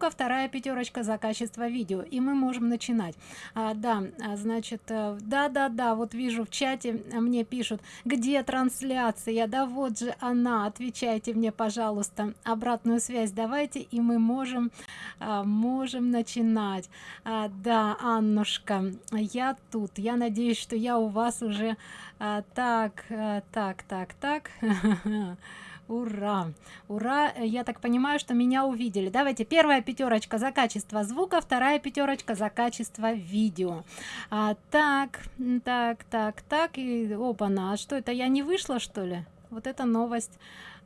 звука вторая пятерочка за качество видео и мы можем начинать. А, да а, значит э, да да да вот вижу в чате мне пишут где трансляция? Да вот же она отвечайте мне пожалуйста обратную связь давайте и мы можем а, можем начинать а, да аннушка я тут. Я надеюсь что я у вас уже а, так а, так так так ура! Ура! Я так понимаю что меня увидели. Давайте первая пятерочка за качество звука вторая пятерочка за качество видео. А, так так так так и опа на а что это я не вышла что ли? Вот это новость.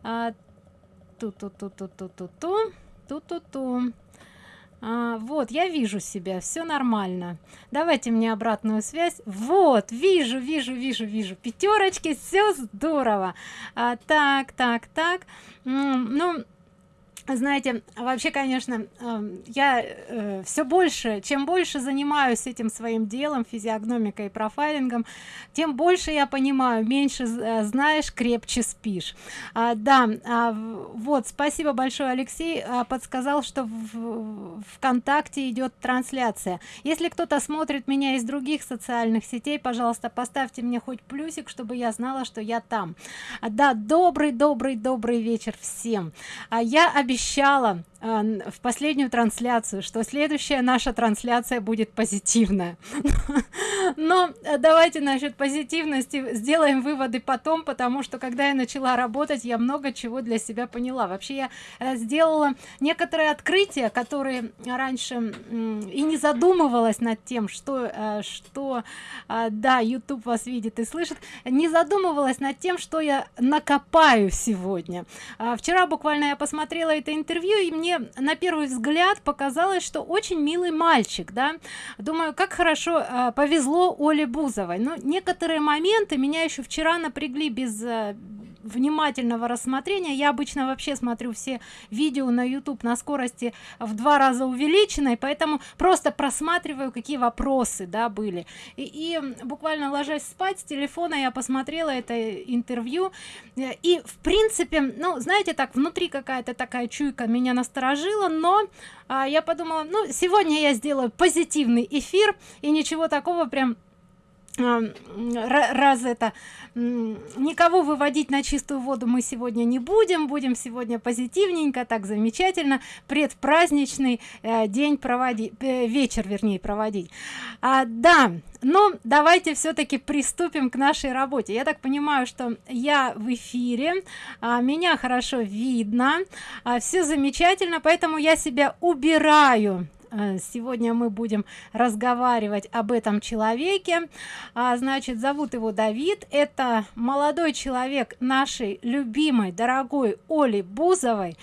А, ту ту ту ту ту ту ту ту ту ту а, вот я вижу себя все нормально. Давайте мне обратную связь. Вот вижу вижу вижу вижу. Пятерочки все здорово. А, так так так. Ну знаете вообще конечно эм, я э, все больше чем больше занимаюсь этим своим делом физиогномикой и профайлингом тем больше я понимаю меньше э, знаешь крепче спишь. А, да а, вот спасибо большое алексей а, подсказал что в вконтакте идет трансляция. Если кто-то смотрит меня из других социальных сетей пожалуйста поставьте мне хоть плюсик чтобы я знала что я там. А, да добрый добрый добрый вечер всем. А я обещаю обещала в последнюю трансляцию что следующая наша трансляция будет позитивная. Но э, давайте насчет позитивности сделаем выводы потом потому что когда я начала работать я много чего для себя поняла. Вообще я э, сделала некоторые открытия которые раньше и не задумывалась над тем что э, что э, да youtube вас видит и слышит. Не задумывалась над тем что я накопаю сегодня. А, вчера буквально я посмотрела это интервью и мне на первый взгляд показалось что очень милый мальчик да. Думаю как хорошо э, повезло оле бузовой. Но некоторые моменты меня еще вчера напрягли без э, внимательного рассмотрения. Я обычно вообще смотрю все видео на youtube на скорости в два раза увеличенной поэтому просто просматриваю какие вопросы да были. И, и буквально ложась спать с телефона я посмотрела это интервью. И в принципе ну знаете так внутри какая-то такая чуйка меня насторожила но а, я подумала ну сегодня я сделаю позитивный эфир и ничего такого прям раз это никого выводить на чистую воду мы сегодня не будем будем сегодня позитивненько так замечательно предпраздничный э, день проводить э, вечер вернее проводить. А, да но давайте все-таки приступим к нашей работе. Я так понимаю что я в эфире а, меня хорошо видно а, все замечательно поэтому я себя убираю сегодня мы будем разговаривать об этом человеке. А, значит зовут его давид. Это молодой человек нашей любимой дорогой оли бузовой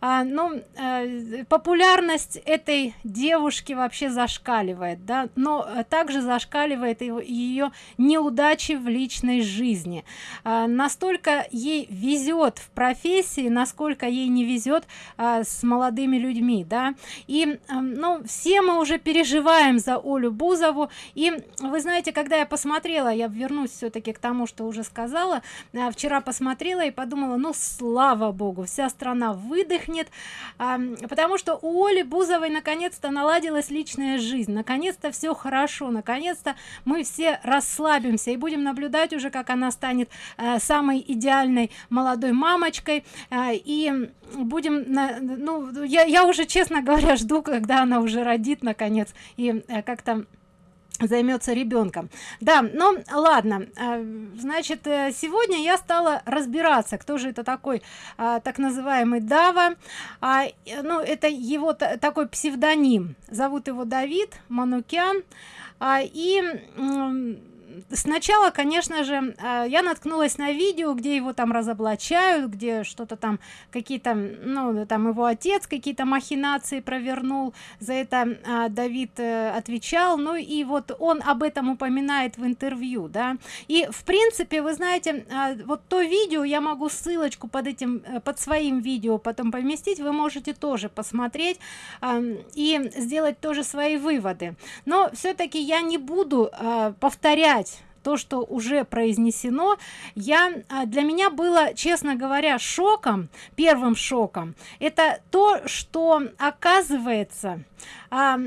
а, ну э, популярность этой девушки вообще зашкаливает да но э, также зашкаливает ее неудачи в личной жизни. А, настолько ей везет в профессии насколько ей не везет а, с молодыми людьми да. И а, ну все мы уже переживаем за олю бузову. И вы знаете когда я посмотрела я вернусь все-таки к тому что уже сказала а, вчера посмотрела и подумала ну слава богу вся страна выдохнет выдохнет потому что у оли бузовой наконец-то наладилась личная жизнь. Наконец-то все хорошо. Наконец-то мы все расслабимся и будем наблюдать уже как она станет э, самой идеальной молодой мамочкой. Э, и будем ну я, я уже честно говоря жду когда она уже родит наконец и э, как-то займется ребенком. Да ну ладно а, значит э, сегодня я стала разбираться кто же это такой а, так называемый дава. А, ну это его такой псевдоним. Зовут его давид манукян. А, и сначала конечно же а, я наткнулась на видео где его там разоблачают где что-то там какие-то ну там его отец какие-то махинации провернул за это а, давид э, отвечал. Ну и вот он об этом упоминает в интервью да. И в принципе вы знаете а, вот то видео я могу ссылочку под этим э, под своим видео потом поместить вы можете тоже посмотреть и сделать тоже свои выводы. Но все-таки я не буду повторять то что уже произнесено. Я а, для меня было честно говоря шоком первым шоком это то что оказывается а,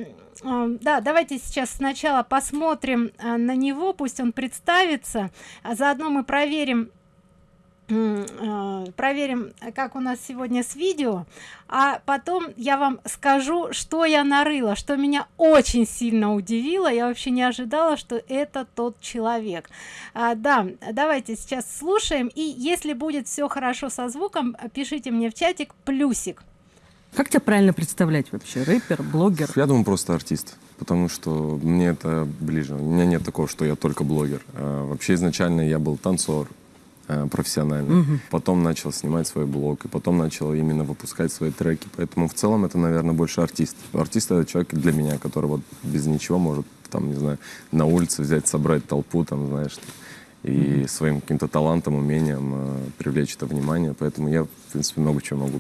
а, да давайте сейчас сначала посмотрим а, на него пусть он представится а заодно мы проверим проверим как у нас сегодня с видео. А потом я вам скажу что я нарыла что меня очень сильно удивило. Я вообще не ожидала что это тот человек. А, да давайте сейчас слушаем. И если будет все хорошо со звуком пишите мне в чатик плюсик как тебя правильно представлять вообще? Рэпер блогер? Я думаю просто артист потому что мне это ближе. У меня нет такого что я только блогер. А, вообще изначально я был танцор профессионально. Угу. Потом начал снимать свой блог, и потом начал именно выпускать свои треки. Поэтому в целом это, наверное, больше артист. Артист — это человек для меня, который вот без ничего может, там, не знаю, на улице взять, собрать толпу, там, знаешь, и mm своим каким-то талантом, умением э, привлечь это внимание. Поэтому я, в принципе, много чего могу.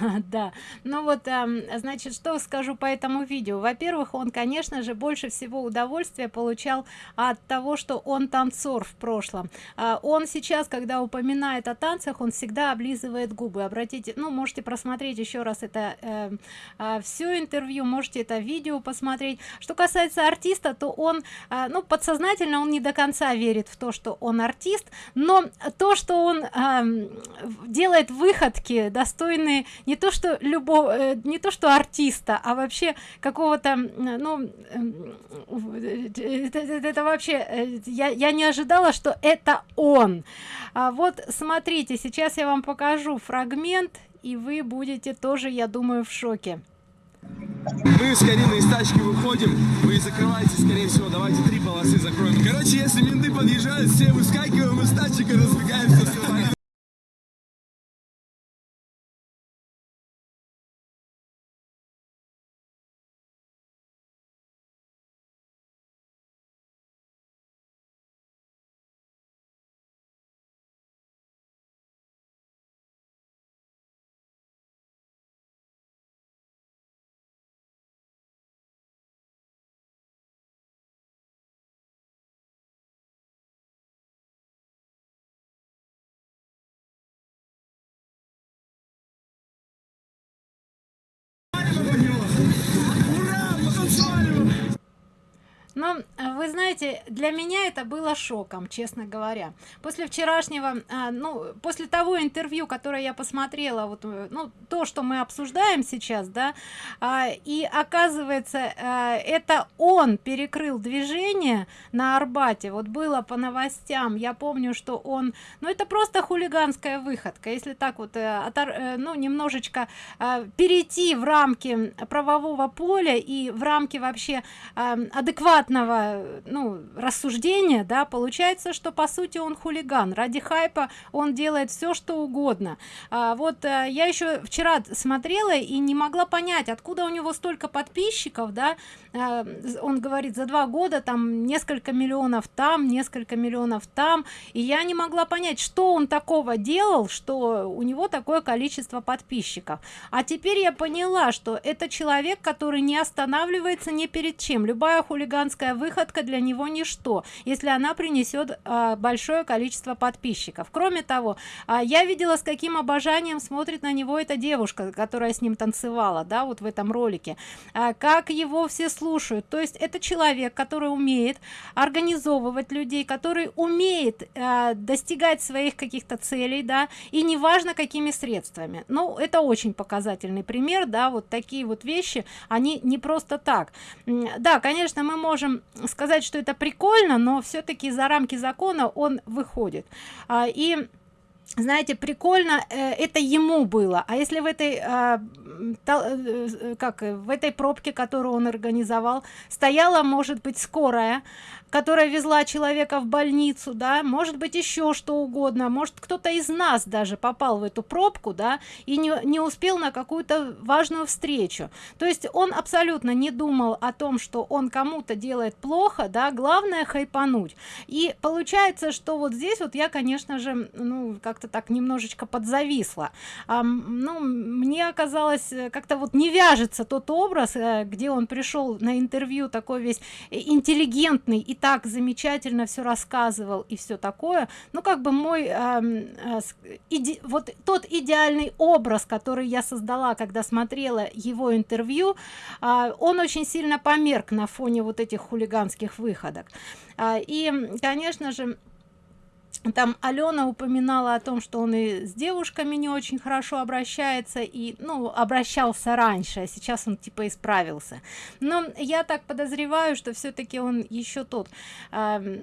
да. Ну вот значит что скажу по этому видео? Во-первых он конечно же больше всего удовольствия получал от того что он танцор в прошлом. А, он сейчас когда упоминает о танцах он всегда облизывает губы. Обратите ну можете просмотреть еще раз это э, а, все интервью можете это видео посмотреть. Что касается артиста то он а, ну подсознательно он не до конца верит в то что он артист но то что он делает выходки достойные не то что любого э, не то что артиста а вообще какого-то ну это, это, это вообще э, я, я не ожидала что это он а вот смотрите сейчас я вам покажу фрагмент и вы будете тоже я думаю в шоке мы с Кариной из тачки выходим, вы закрываете, скорее всего, давайте три полосы закроем. Короче, если менты подъезжают, все выскакиваем из тачек и разбегаемся. Но э, вы знаете для меня это было шоком честно говоря. После вчерашнего а, ну после того интервью которое я посмотрела вот э, ну то что мы обсуждаем сейчас да а, и оказывается это он перекрыл движение на арбате. Вот было по новостям я помню что он ну это просто хулиганская выходка. Если так вот ну немножечко перейти в рамки правового поля и в рамки вообще адекватно адекватного ну рассуждения да получается что по сути он хулиган. Ради хайпа он делает все что угодно. А, вот а, я еще вчера смотрела и не могла понять откуда у него столько подписчиков да он говорит за два года там несколько миллионов там несколько миллионов там. И я не могла понять что он такого делал что у него такое количество подписчиков. А теперь я поняла что это человек который не останавливается ни перед чем. Любая хулиганская выходка для него ничто если она принесет а, большое количество подписчиков. Кроме того а, я видела с каким обожанием смотрит на него эта девушка которая с ним танцевала да вот в этом ролике. А, как его все слушают то есть это человек который умеет организовывать людей который умеет а, достигать своих каких-то целей да и неважно какими средствами. Ну это очень показательный пример да вот такие вот вещи они не просто так. Да конечно мы можем сказать что это прикольно но все-таки за рамки закона он выходит. А, и знаете прикольно э, это ему было а если в этой а, э, как в этой пробке которую он организовал стояла может быть скорая которая везла человека в больницу да может быть еще что угодно может кто-то из нас даже попал в эту пробку да и не, не успел на какую-то важную встречу. То есть он абсолютно не думал о том что он кому-то делает плохо да главное хайпануть. И получается что вот здесь вот я конечно же ну как как-то так немножечко подзависла. А, ну мне оказалось э, как-то вот не вяжется тот образ э, где он пришел на интервью такой весь интеллигентный и так замечательно все рассказывал и все такое. Ну как бы мой э, э, иде, вот тот идеальный образ который я создала когда смотрела его интервью э, он очень сильно померк на фоне вот этих хулиганских выходок. Э, и конечно же там Алена упоминала о том, что он и с девушками не очень хорошо обращается и ну обращался раньше, а сейчас он типа исправился. Но я так подозреваю, что все-таки он еще тот, э,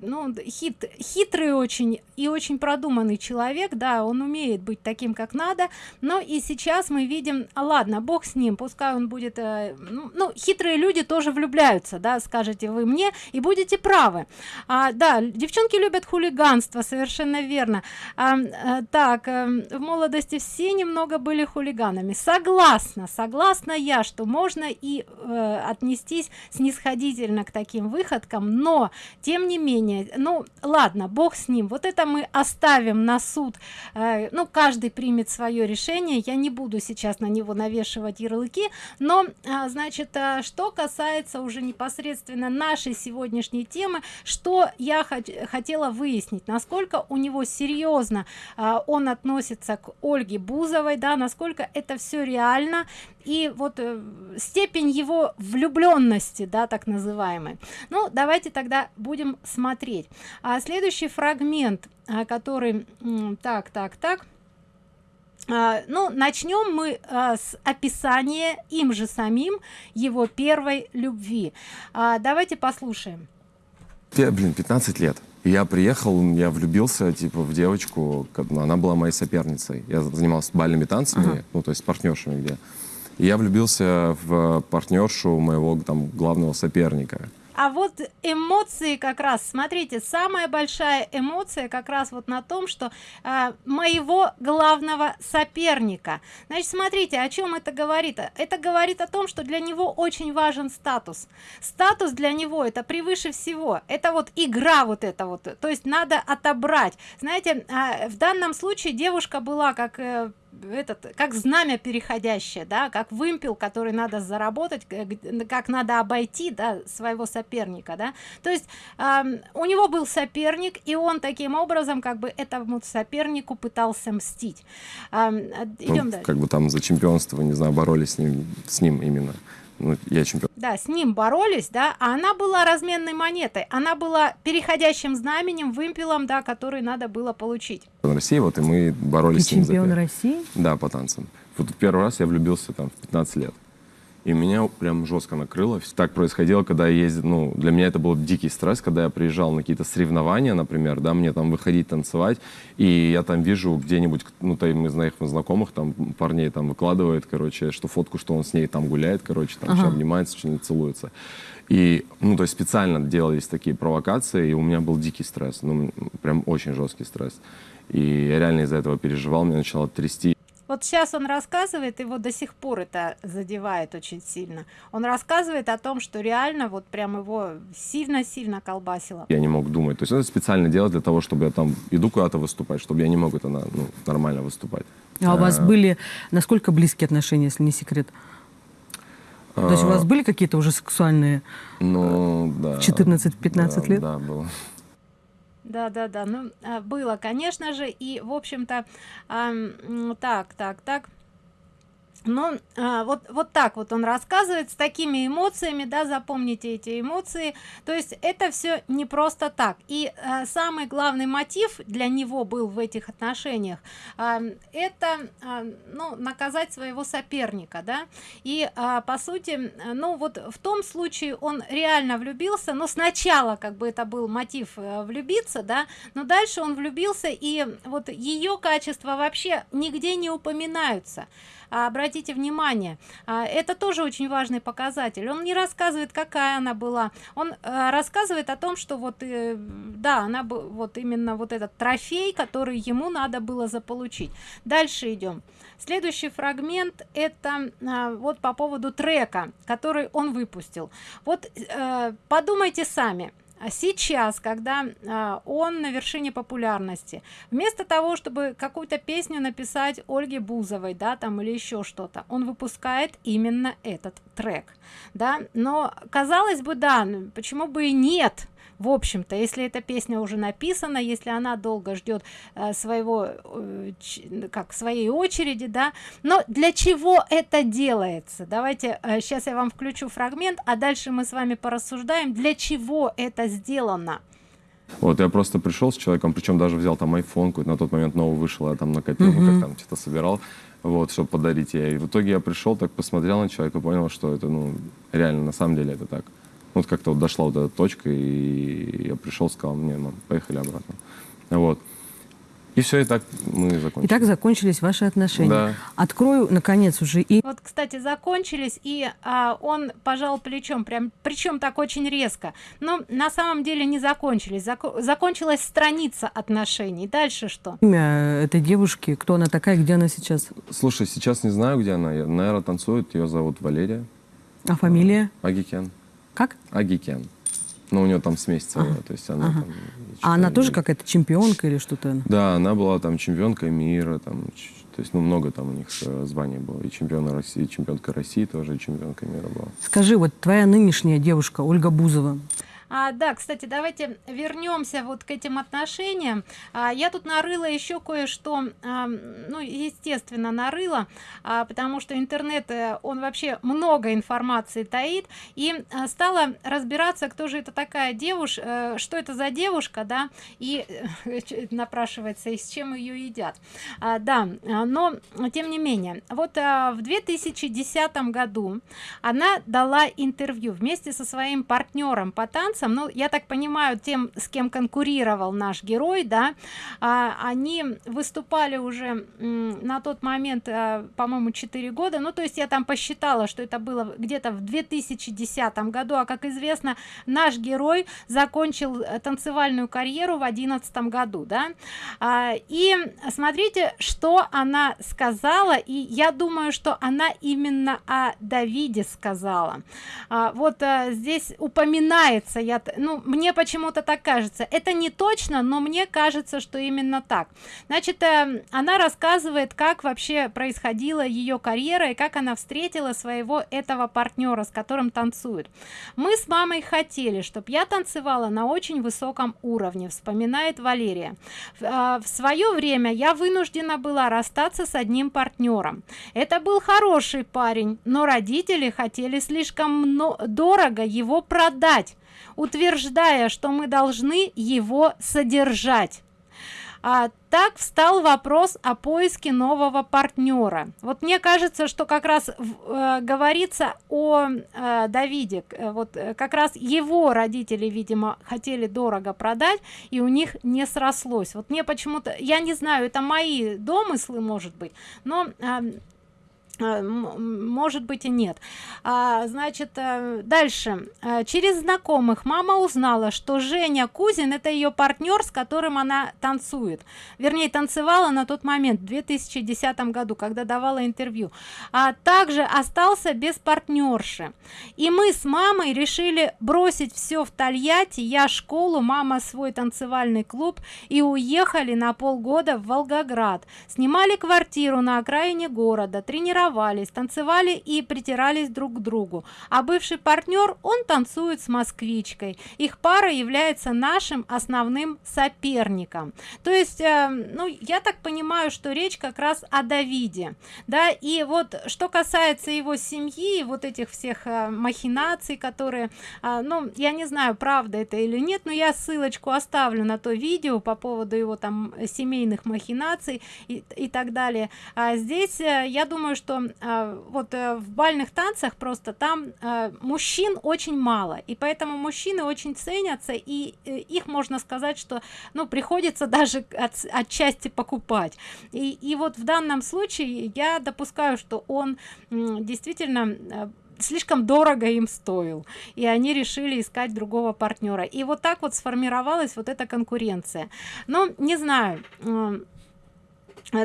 ну хит, хитрый очень и очень продуманный человек, да, он умеет быть таким, как надо. Но и сейчас мы видим, а ладно, бог с ним, пускай он будет, э, ну, ну хитрые люди тоже влюбляются, да, скажете вы мне и будете правы. А, да, девчонки любят хулиган хулиганство совершенно верно. А, а, так а, в молодости все немного были хулиганами. Согласна согласна я что можно и э, отнестись снисходительно к таким выходкам но тем не менее ну ладно бог с ним вот это мы оставим на суд. Э, ну каждый примет свое решение я не буду сейчас на него навешивать ярлыки но э, значит э, что касается уже непосредственно нашей сегодняшней темы что я хотела выяснить выяснить насколько у него серьезно а, он относится к ольге бузовой да насколько это все реально. И вот э, степень его влюбленности да так называемый ну давайте тогда будем смотреть. А следующий фрагмент а, который так так так. А, ну начнем мы а, с описания им же самим его первой любви. А, давайте послушаем. Блин 15 лет я приехал, я влюбился, типа, в девочку, она была моей соперницей. Я занимался бальными танцами, ага. ну, то есть с партнершами где. И я влюбился в партнершу моего там главного соперника а вот эмоции как раз смотрите самая большая эмоция как раз вот на том что э, моего главного соперника. Значит смотрите о чем это говорит? Это говорит о том что для него очень важен статус. Статус для него это превыше всего. Это вот игра вот это вот. То есть надо отобрать. Знаете э, в данном случае девушка была как э, этот как знамя переходящее да как вымпел который надо заработать как надо обойти да, своего соперника да. То есть э, у него был соперник и он таким образом как бы этому сопернику пытался мстить. Э, идем ну, дальше. как бы там за чемпионство не знаю боролись с ним с ним именно ну, я чемпион. Да, с ним боролись, да, а она была разменной монетой, она была переходящим знаменем, вымпелом, да, который надо было получить. В России, вот, и мы боролись Ты с ним. чемпион России? Да, по танцам. Вот первый раз я влюбился там в 15 лет. И меня прям жестко накрыло. Так происходило, когда я ездил, ну, для меня это был дикий стресс, когда я приезжал на какие-то соревнования, например, да, мне там выходить танцевать, и я там вижу где-нибудь, ну, там из моих знакомых, там, парней там выкладывает, короче, что фотку, что он с ней там гуляет, короче, там, ага. обнимается, что-нибудь целуется. И, ну, то есть специально делались такие провокации, и у меня был дикий стресс, ну, прям очень жесткий стресс. И я реально из-за этого переживал, меня начало трясти. Вот сейчас он рассказывает, его до сих пор это задевает очень сильно. Он рассказывает о том, что реально вот прям его сильно-сильно колбасило. Я не мог думать. То есть это специально делать для того, чтобы я там иду куда-то выступать, чтобы я не мог это ну, нормально выступать. А, а у вас были насколько близкие отношения, если не секрет? То есть у вас а, были какие-то уже сексуальные ну, да, 14-15 да, лет? Да, было да да да ну а, было конечно же и в общем-то так так так ну а, вот вот так вот он рассказывает с такими эмоциями да запомните эти эмоции. То есть это все не просто так. И а, самый главный мотив для него был в этих отношениях а, это а, ну наказать своего соперника да. И а, по сути ну вот в том случае он реально влюбился но сначала как бы это был мотив а, влюбиться да но дальше он влюбился и вот ее качества вообще нигде не упоминаются обратите внимание а, это тоже очень важный показатель. Он не рассказывает какая она была. Он а, рассказывает о том что вот э, да она бы вот именно вот этот трофей который ему надо было заполучить. Дальше идем. Следующий фрагмент это вот по поводу трека который он выпустил. Вот э, подумайте сами а сейчас когда а, он на вершине популярности вместо того чтобы какую-то песню написать ольге бузовой да там или еще что-то он выпускает именно этот трек да. Но казалось бы да ну, почему бы и нет в общем-то если эта песня уже написана если она долго ждет э, своего э, как своей очереди да но для чего это делается давайте э, сейчас я вам включу фрагмент а дальше мы с вами порассуждаем для чего это сделано вот, я просто пришел с человеком, причем даже взял там iPhone, на тот момент новый вышел, я там накопил, mm-hmm. как там, что-то собирал, вот, чтобы подарить ей. И в итоге я пришел, так посмотрел на человека, понял, что это, ну, реально, на самом деле это так вот как-то вот дошла вот эта точка, и я пришел, сказал, мне, мам, поехали обратно. Вот. И все, и так мы закончили. И так закончились ваши отношения. Да. Открою, наконец, уже и... Вот, кстати, закончились, и а, он пожал плечом, прям, причем так очень резко. Но на самом деле не закончились. Зак закончилась страница отношений. Дальше что? Имя этой девушки, кто она такая, где она сейчас? Слушай, сейчас не знаю, где она. Наверное, танцует. Ее зовут Валерия. А фамилия? Агикен. Как? Агикен. Ну, у нее там смесь целая, ага. то есть она ага. там... А она тоже какая-то чемпионка или что-то? Да, она была там чемпионкой мира, там, то есть, ну, много там у них э, званий было. И чемпиона России, и чемпионка России тоже, и чемпионка мира была. Скажи, вот твоя нынешняя девушка, Ольга Бузова, а, да кстати давайте вернемся вот к этим отношениям. А, я тут нарыла еще кое-что а, ну естественно нарыла а, потому что интернет э, он вообще много информации таит. И а, стала разбираться кто же это такая девушка э, что это за девушка да и э, напрашивается и с чем ее едят. А, да но тем не менее вот а, в 2010 году она дала интервью вместе со своим партнером по танцам американцам ну я так понимаю тем с кем конкурировал наш герой да а, они выступали уже на тот момент а, по-моему 4 года. Ну то есть я там посчитала что это было где-то в 2010 году. А как известно наш герой закончил э, танцевальную карьеру в одиннадцатом году да. А, и смотрите что она сказала. И я думаю что она именно о давиде сказала. А, вот а, здесь упоминается я ну мне почему-то так кажется. Это не точно но мне кажется что именно так. Значит э, она рассказывает как вообще происходила ее карьера и как она встретила своего этого партнера с которым танцует. Мы с мамой хотели чтобы я танцевала на очень высоком уровне вспоминает валерия. Э, в свое время я вынуждена была расстаться с одним партнером это был хороший парень но родители хотели слишком дорого его продать утверждая что мы должны его содержать. А, так встал вопрос о поиске нового партнера. Вот мне кажется что как раз э, говорится о э, давиде э, вот э, как раз его родители видимо хотели дорого продать и у них не срослось. Вот мне почему-то я не знаю это мои домыслы может быть но э, может быть и нет. А, значит э, дальше. Э, через знакомых мама узнала что женя кузин это ее партнер с которым она танцует. Вернее танцевала на тот момент в 2010 году когда давала интервью. А также остался без партнерши и мы с мамой решили бросить все в тольятти я школу мама свой танцевальный клуб и уехали на полгода в волгоград. Снимали квартиру на окраине города тренировались целовались танцевали и притирались друг к другу. А бывший партнер он танцует с москвичкой. Их пара является нашим основным соперником. То есть э, ну я так понимаю что речь как раз о давиде да и вот что касается его семьи вот этих всех э, махинаций которые э, ну я не знаю правда это или нет но я ссылочку оставлю на то видео по поводу его там семейных махинаций и, и так далее. А здесь э, я думаю что э, вот э, в бальных танцах просто там э, мужчин очень мало. И поэтому мужчины очень ценятся и э, их можно сказать что ну приходится даже от, отчасти покупать. И, и вот в данном случае я допускаю что он действительно слишком дорого им стоил и они решили искать другого партнера. И вот так вот сформировалась вот эта конкуренция. Но не знаю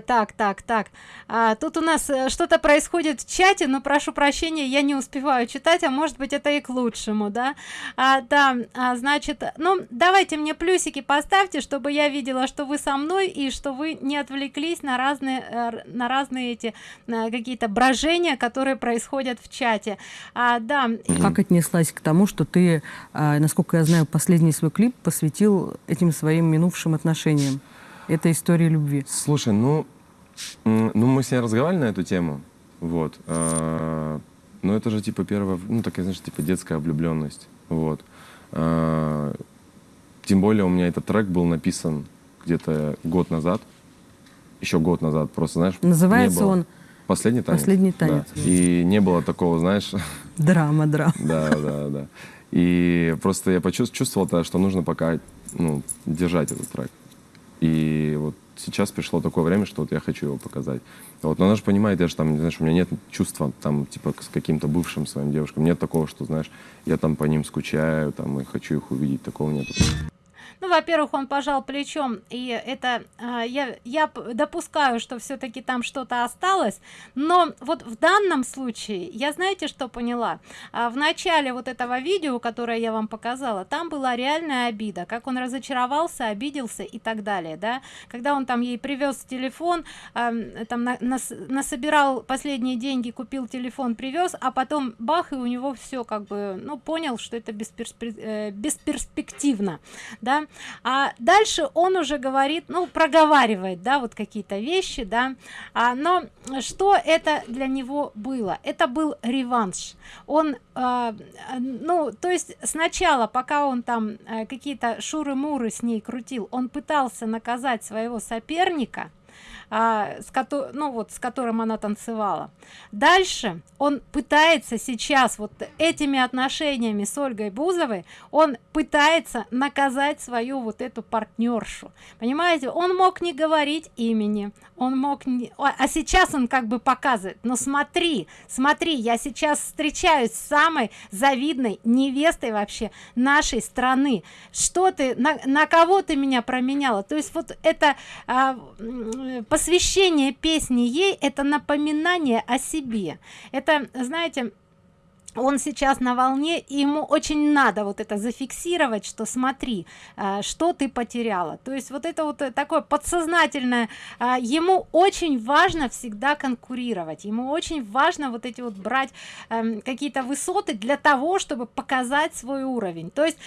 так так так. А, тут у нас э, что-то происходит в чате но прошу прощения я не успеваю читать а может быть это и к лучшему да? А, да а, значит ну давайте мне плюсики поставьте чтобы я видела что вы со мной и что вы не отвлеклись на разные э, на разные эти какие-то брожения которые происходят в чате. А, да. Как отнеслась к тому что ты а, насколько я знаю последний свой клип посвятил этим своим минувшим отношениям это история любви. Слушай, ну, ну мы с ней разговаривали на эту тему, вот. Э, но это же типа первая, ну такая, знаешь, типа детская влюбленность, вот. Э, тем более у меня этот трек был написан где-то год назад, еще год назад, просто, знаешь, Называется он Последний танец. Последний танец. Да. И не было такого, знаешь... Драма, драма. Да, да, да. И просто я почувствовал, что нужно пока ну, держать этот трек. И вот сейчас пришло такое время, что вот я хочу его показать. Вот, но она же понимает, я же там, знаешь, у меня нет чувства там, типа, с каким-то бывшим своим девушкам. Нет такого, что, знаешь, я там по ним скучаю, там, и хочу их увидеть. Такого нет. Ну, во-первых, он пожал плечом, и это э, я, я допускаю, что все-таки там что-то осталось, но вот в данном случае я знаете, что поняла? А в начале вот этого видео, которое я вам показала, там была реальная обида, как он разочаровался, обиделся и так далее, да? Когда он там ей привез телефон, там на, нас, насобирал последние деньги, купил телефон, привез, а потом бах, и у него все как бы, ну, понял, что это э, бесперспективно, да? А дальше он уже говорит ну проговаривает да вот какие-то вещи да. А, но что это для него было? Это был реванш. Он а, ну то есть сначала пока он там а, какие-то шуры-муры с ней крутил он пытался наказать своего соперника а, с которым ну вот с которым она танцевала. Дальше он пытается сейчас вот этими отношениями с ольгой бузовой он пытается наказать свою вот эту партнершу. Понимаете он мог не говорить имени он мог не... а сейчас он как бы показывает но смотри смотри я сейчас встречаюсь с самой завидной невестой вообще нашей страны. Что ты на, на кого ты меня променяла? То есть вот это а, посвящение песни ей это напоминание о себе. Это знаете он сейчас на волне и ему очень надо вот это зафиксировать что смотри э, что ты потеряла. То есть вот это вот такое подсознательное э, ему очень важно всегда конкурировать ему очень важно вот эти вот брать э, какие-то высоты для того чтобы показать свой уровень. То есть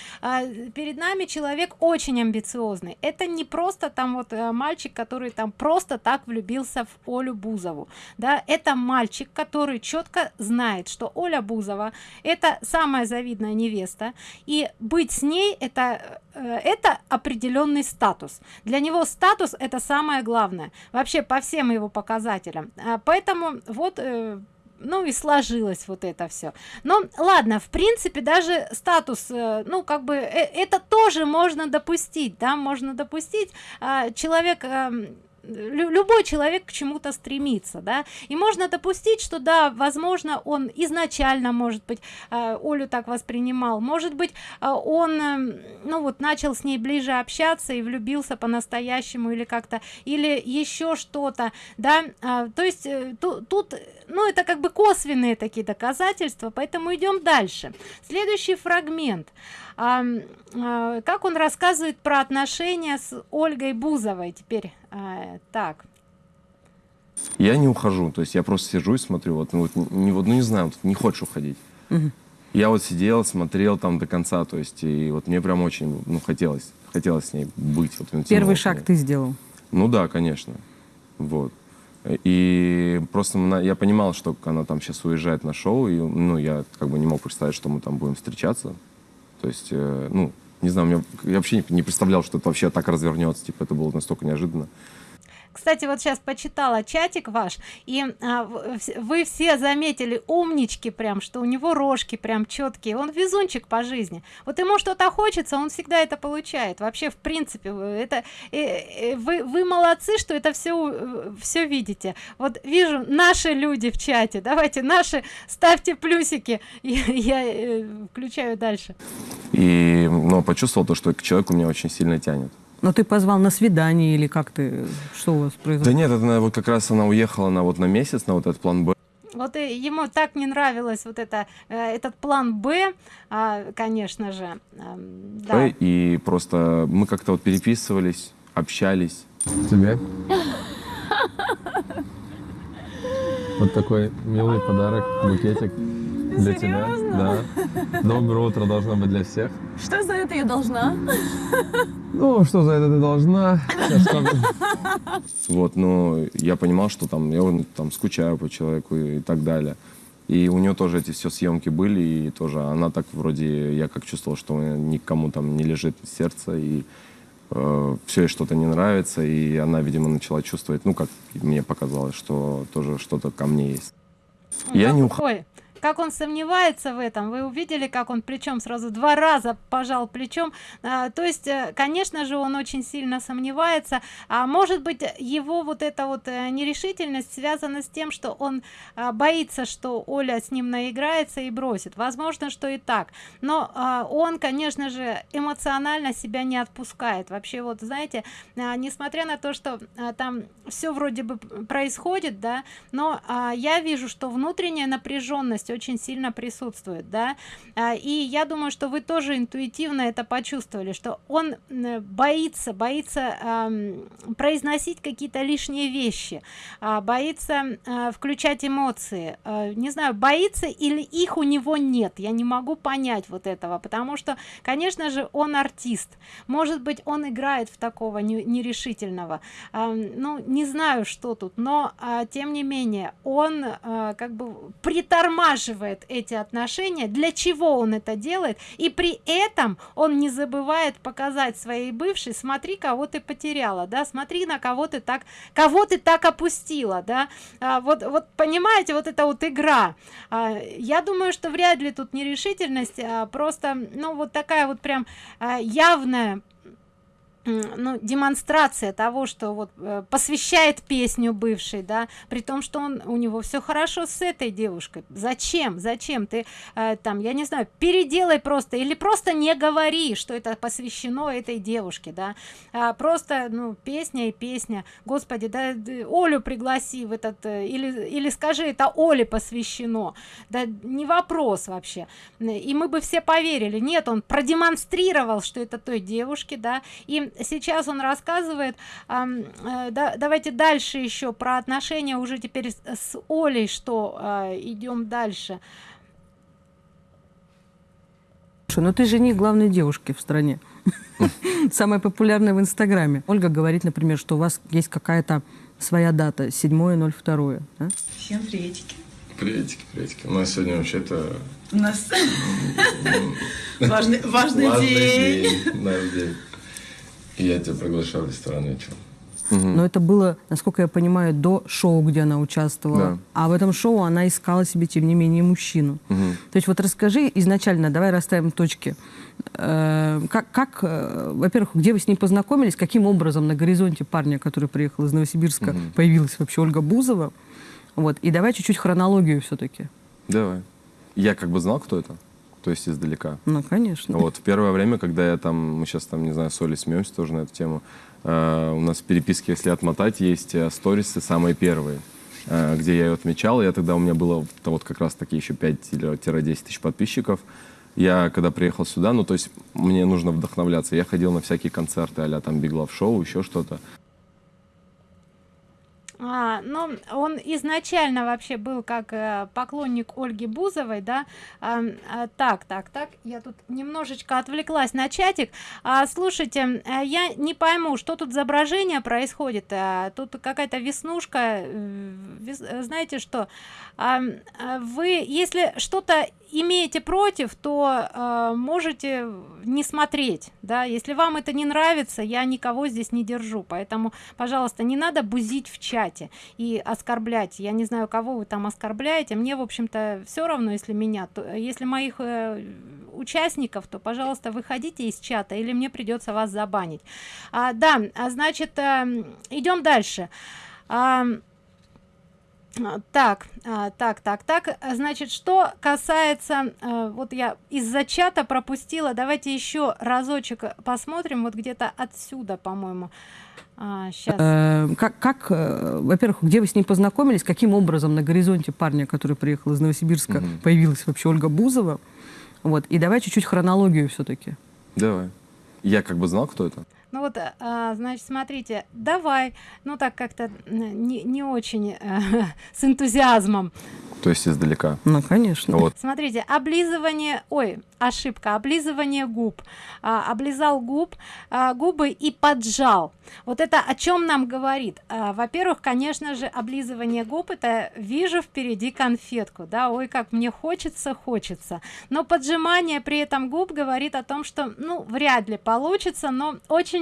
перед нами человек очень амбициозный. Это не просто там вот мальчик который там просто так влюбился в олю бузову да. Это мальчик который четко знает что оля бузова Бузова это самая завидная невеста. И быть с ней это э, это определенный статус. Для него статус это самое главное. Вообще по всем его показателям. А, поэтому вот э, ну и сложилось вот это все но ладно в принципе даже статус э, ну как бы это тоже можно допустить да можно допустить. А, человек эм, любой человек к чему-то стремится да. И можно допустить что да возможно он изначально может быть э, олю так воспринимал. Может быть э, он э, ну вот начал с ней ближе общаться и влюбился по-настоящему или как-то или еще что-то да. То есть тут, тут ну это как бы косвенные такие доказательства поэтому идем дальше. Следующий фрагмент а, а, как он рассказывает про отношения с ольгой бузовой теперь? А, так. Я не ухожу то есть я просто сижу и смотрю вот ну вот не вот ну не знаю вот, не хочешь уходить. Угу. я вот сидел смотрел там до конца то есть и вот мне прям очень ну хотелось хотелось с ней быть вот, первый шаг ты сделал? Ну да конечно вот. И просто я понимал, что она там сейчас уезжает на шоу, и ну, я как бы не мог представить, что мы там будем встречаться. То есть, э, ну, не знаю, мне, я вообще не представлял, что это вообще так развернется. Типа, это было настолько неожиданно. Кстати, вот сейчас почитала чатик ваш, и а, вы все заметили умнички прям, что у него рожки прям четкие. Он везунчик по жизни. Вот ему что-то хочется, он всегда это получает. Вообще, в принципе, это э, э, вы, вы молодцы, что это все, все видите. Вот вижу наши люди в чате. Давайте наши, ставьте плюсики. Я, я э, включаю дальше. И, ну, почувствовал то, что к человеку меня очень сильно тянет. Но ты позвал на свидание или как ты, что у вас Да произошло? нет, это она вот как раз она уехала на вот на месяц, на вот этот план Б. Вот и ему так не нравилось вот это, э, этот план Б, а, конечно же. эм, да. И просто мы как-то вот переписывались, общались. Тебе? Вот такой милый подарок, букетик для тебя. Да. Доброе утро должно быть для всех. Что за это я должна? Ну, что за это ты должна? Вот, но я понимал, что там я ну, там скучаю по человеку и так далее. И у нее тоже эти все съемки были, и тоже она так вроде, я как чувствовал, что никому там не лежит сердце, и все ей что-то не нравится, и она, видимо, начала чувствовать, ну, как мне показалось, что тоже что-то ко мне есть. Я не уходил. Как он сомневается в этом? Вы увидели как он плечом сразу два раза пожал плечом? А, то есть э, конечно же он очень сильно сомневается. А может быть его вот эта вот э, нерешительность связана с тем что он а, боится что оля с ним наиграется и бросит? Возможно что и так. Но а, он конечно же эмоционально себя не отпускает. Вообще вот знаете а, несмотря на то что а, там все вроде бы происходит да но а, я вижу что внутренняя напряженность очень сильно присутствует да. А, и я думаю что вы тоже интуитивно это почувствовали что он боится боится ам, произносить какие-то лишние вещи а, боится а, включать эмоции. А, не знаю боится или их у него нет я не могу понять вот этого потому что конечно же он артист. Может быть он играет в такого не- нерешительного. А, ну не знаю что тут но а, тем не менее он а, как бы притормаживает эти отношения для чего он это делает и при этом он не забывает показать своей бывшей смотри кого ты потеряла да смотри на кого ты так кого ты так опустила да. А, вот вот понимаете вот это вот игра. А, я думаю что вряд ли тут нерешительность а просто ну вот такая вот прям а, явная ну, демонстрация того, что вот э, посвящает песню бывшей, да, при том, что он у него все хорошо с этой девушкой. Зачем? Зачем ты э, там, я не знаю, переделай просто или просто не говори, что это посвящено этой девушке, да, а просто, ну, песня и песня. Господи, да, Олю пригласи в этот э, или или скажи, это Оле посвящено. Да, не вопрос вообще. И мы бы все поверили. Нет, он продемонстрировал, что это той девушке, да, и сейчас он рассказывает э, да, давайте дальше еще про отношения уже теперь с, с олей что э, идем дальше Слушай, ну ты жених главной девушки в стране. Самая популярная в Инстаграме. Ольга говорит, например, что у вас есть какая-то своя дата, 7.02. да? Всем приветики. Приветики, приветики. У нас сегодня вообще-то У нас важный, важный день. наш день. И я тебя приглашаю в ресторан вечером. Но это было, насколько я понимаю, до шоу, где она участвовала. Да. А в этом шоу она искала себе, тем не менее, мужчину. То есть вот расскажи изначально, давай расставим точки. Э, Как, как э, во-первых, где вы с ней познакомились, каким образом на горизонте парня, который приехал из Новосибирска, появилась вообще Ольга Бузова? Вот. И давай чуть-чуть хронологию все-таки. Давай. Я как бы знал, кто это. То есть издалека. Ну, конечно. Вот в первое время, когда я там, мы сейчас там, не знаю, с Олей смеемся тоже на эту тему, э, у нас в переписке, если отмотать, есть э, сторисы самые первые, э, где я ее отмечал. Я тогда, у меня было то вот как раз таки еще 5-10 тысяч подписчиков. Я, когда приехал сюда, ну, то есть мне нужно вдохновляться. Я ходил на всякие концерты, а там Big Love Show, еще что-то. А, ну, он изначально вообще был как э, поклонник Ольги Бузовой, да. А, так, так, так, я тут немножечко отвлеклась на чатик. А, слушайте, э, я не пойму, что тут изображение происходит. А, тут какая-то веснушка. вес- знаете что? А, вы, если что-то имеете против, то э, можете не смотреть, да. Если вам это не нравится, я никого здесь не держу, поэтому, пожалуйста, не надо бузить в чате и оскорблять. Я не знаю, кого вы там оскорбляете. Мне, в общем-то, все равно, если меня, то, если моих э, участников, то, пожалуйста, выходите из чата, или мне придется вас забанить. А, да, а, значит, идем дальше. А, Так, а, так, так, так. А, Значит, что касается, э, вот я из-за чата пропустила, давайте еще разочек посмотрим, вот где-то отсюда, по-моему. Сейчас. Э, как, как э, во-первых, где вы с ней познакомились, каким образом на горизонте парня, который приехал из Новосибирска, Мгм. появилась вообще Ольга Бузова? Вот. И давай чуть-чуть хронологию все-таки. Давай. Я как бы знал, кто это. Ну вот, а, значит, смотрите, давай, ну так как-то не, не очень э, с энтузиазмом. То есть издалека. Ну, конечно. Вот. Смотрите, облизывание, ой, ошибка, облизывание губ. А, облизал губ, а, губы и поджал. Вот это о чем нам говорит? А, Во-первых, конечно же, облизывание губ это вижу впереди конфетку, да, ой, как мне хочется, хочется. Но поджимание при этом губ говорит о том, что, ну, вряд ли получится, но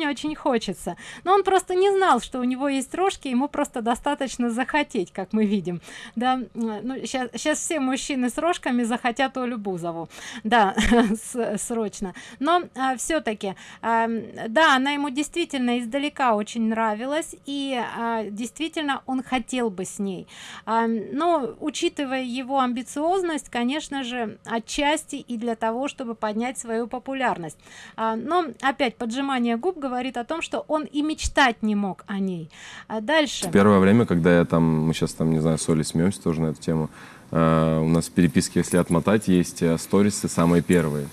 очень-очень хочется. Но он просто не знал, что у него есть рожки, ему просто достаточно захотеть, как мы видим. Да, ну, сейчас, сейчас все мужчины с рожками захотят Олю Бузову. Да, срочно. Но все-таки, да, она ему действительно издалека очень нравилась, и а, действительно он хотел бы с ней. А, но, учитывая его амбициозность, конечно же, отчасти и для того, чтобы поднять свою популярность. А, но, опять, поджимание губ говорит о том, что он и мечтать не мог о ней. А дальше. В первое время, когда я там, мы сейчас там, не знаю, с Олей смеемся тоже на эту тему, э, у нас в переписке, если отмотать, есть э, сторисы самые первые.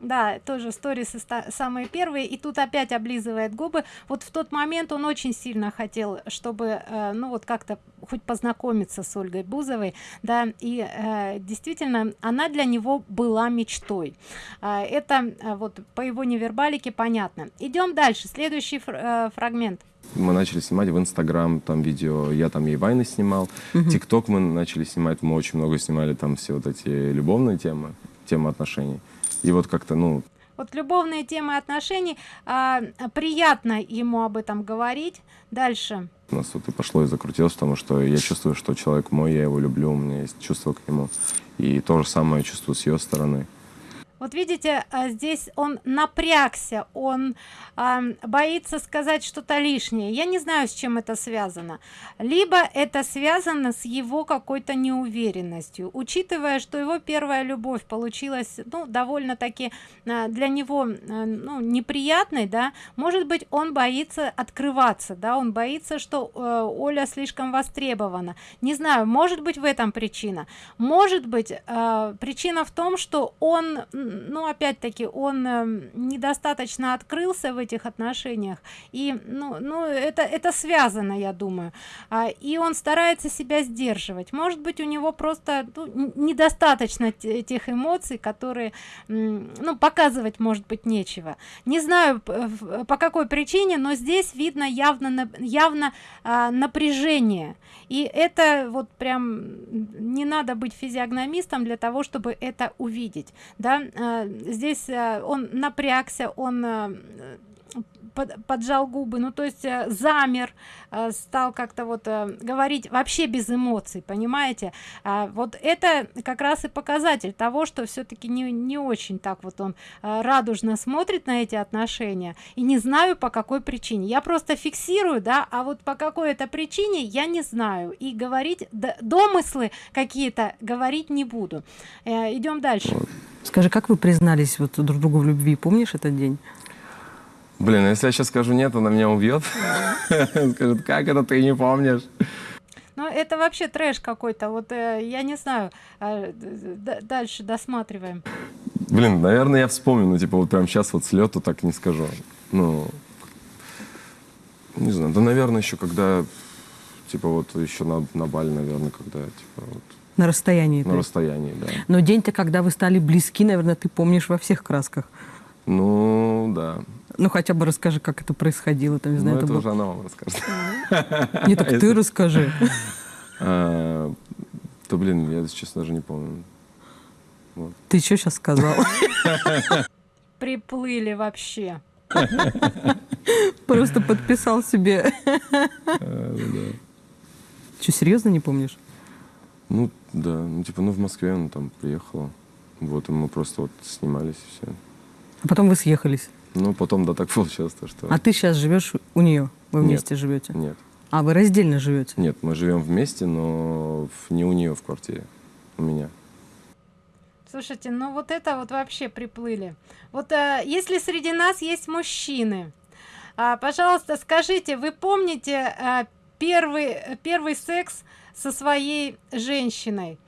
Да, тоже сторисы ста- самые первые, и тут опять облизывает губы. Вот в тот момент он очень сильно хотел, чтобы, э, ну вот как-то хоть познакомиться с Ольгой Бузовой, да, и э, действительно она для него была мечтой. А, это э, вот по его невербалике понятно. Идем дальше, следующий фр- э, фрагмент. Мы начали снимать в Инстаграм там видео, я там ей вайны снимал, ТикТок мы начали снимать, мы очень много снимали там все вот эти любовные темы, темы отношений. И вот как-то, ну, Вот любовные темы отношений, а, приятно ему об этом говорить. Дальше. у нас вот и пошло и закрутилось, потому что я чувствую, что человек мой, я его люблю, у меня есть чувство к нему. И то же самое чувствую с ее стороны. Вот видите, а, здесь он напрягся, он а, боится сказать что-то лишнее. Я не знаю, с чем это связано. Либо это связано с его какой-то неуверенностью, учитывая, что его первая любовь получилась, ну, довольно-таки а, для него, ну, неприятной, да. Может быть, он боится открываться, да, он боится, что э, Оля слишком востребована. Не знаю, может быть в этом причина. Может быть, причина в том, что он, ну, опять-таки, он э, недостаточно открылся в этих отношениях. И, ну, ну это, это связано, я думаю. А, и он старается себя сдерживать. Может быть, у него просто ну, недостаточно те- тех эмоций, которые, ну, показывать, может быть, нечего. Не знаю, по какой причине, но здесь видно явно, явно а, напряжение. И это вот прям не надо быть физиогномистом для того, чтобы это увидеть. Да? А, здесь а, он напрягся, он под- поджал губы, ну то есть э, замер, э, стал как-то вот э, говорить вообще без эмоций, понимаете? А, вот это как раз и показатель того, что все-таки не, не очень так вот он э, радужно смотрит на эти отношения, и не знаю по какой причине. Я просто фиксирую, да, а вот по какой это причине я не знаю, и говорить, домыслы какие-то говорить не буду. Э, идем дальше. Скажи, как вы признались вот друг другу в любви? Помнишь этот день? Блин, а если я сейчас скажу нет, она меня убьет. Скажет, как это ты не помнишь? Ну, это вообще трэш какой-то. Вот э, я не знаю. э, дальше досматриваем. Блин, наверное, я вспомню, но типа вот прям сейчас вот с лету так не скажу. Ну, не знаю, да, наверное, еще когда, типа вот еще на, на Бали, наверное, когда, типа вот На расстоянии. то на расстоянии, да. Но день-то, когда вы стали близки, наверное, ты помнишь во всех красках. Ну, да. Ну, хотя бы расскажи, как это происходило. Там, не Ну, знаю, это это уже она вам расскажет. Не, так ты расскажи. А, Да, блин, я, честно, даже не помню. Ты что сейчас сказал? Приплыли вообще. Просто подписал себе. Что, серьезно не помнишь? Ну, да, ну, типа, ну, в Москве она там приехала. Вот, и мы просто вот снимались и все. А потом вы съехались. Ну, потом, да, так получилось, то, что... А ты сейчас живешь у нее? Вы Нет. вместе живете? Нет. А, вы раздельно живете? Нет, мы живем вместе, но не у нее в квартире, у меня. Слушайте, ну вот это вот вообще приплыли. Вот э, если среди нас есть мужчины, а, пожалуйста, скажите, вы помните э, первый, первый секс со своей женщиной?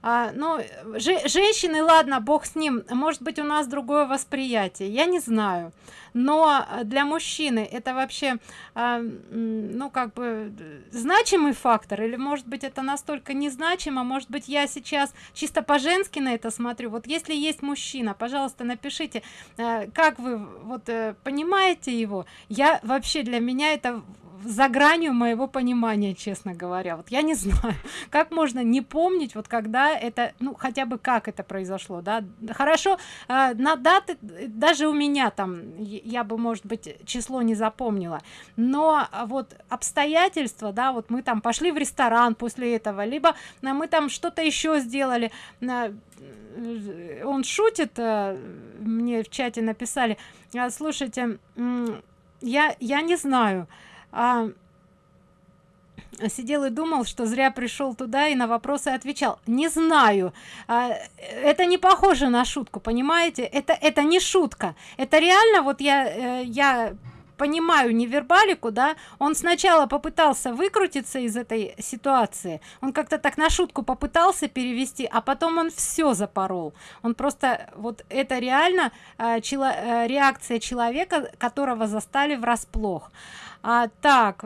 А, ну, же- женщины, ладно, бог с ним, может быть, у нас другое восприятие, я не знаю. Но для мужчины это вообще, а, ну, как бы, значимый фактор, или, может быть, это настолько незначимо, может быть, я сейчас чисто по-женски на это смотрю. Вот если есть мужчина, пожалуйста, напишите, э, как вы вот э, понимаете его. Я вообще, для меня это за гранью моего понимания, честно говоря. Вот я не знаю, как можно не помнить, вот когда это, ну, хотя бы как это произошло, да. Хорошо, э, на даты, даже у меня там, я бы, может быть, число не запомнила, но а, вот обстоятельства, да, вот мы там пошли в ресторан после этого, либо э, мы там что-то еще сделали, э, он шутит, мне в чате написали, «А, слушайте, я, я не знаю, а, сидел и думал, что зря пришел туда и на вопросы отвечал. Не знаю. А, это не похоже на шутку, понимаете? Это это не шутка. Это реально вот я э, я понимаю невербалику, да, он сначала попытался выкрутиться из этой ситуации, он как-то так на шутку попытался перевести, а потом он все запорол. Он просто, вот это реально э, чело- э, реакция человека, которого застали врасплох. А, так,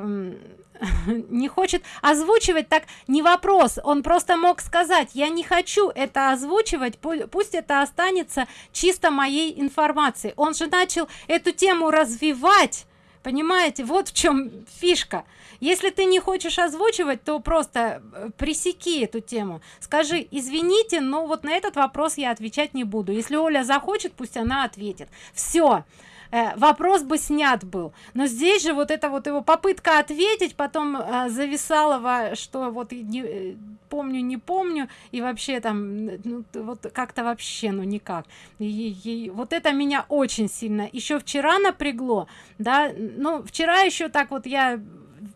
не хочет озвучивать, так не вопрос, он просто мог сказать, я не хочу это озвучивать, пу- пусть это останется чисто моей информацией. Он же начал эту тему развивать, понимаете, вот в чем фишка. Если ты не хочешь озвучивать, то просто э, пресеки эту тему. Скажи, извините, но вот на этот вопрос я отвечать не буду. Если Оля захочет, пусть она ответит. Все э, вопрос бы снят был. Но здесь же вот это вот его попытка ответить потом э, зависалова что вот не, э, помню не помню и вообще там ну, вот как-то вообще ну никак. И, и вот это меня очень сильно еще вчера напрягло да ну вчера еще так вот я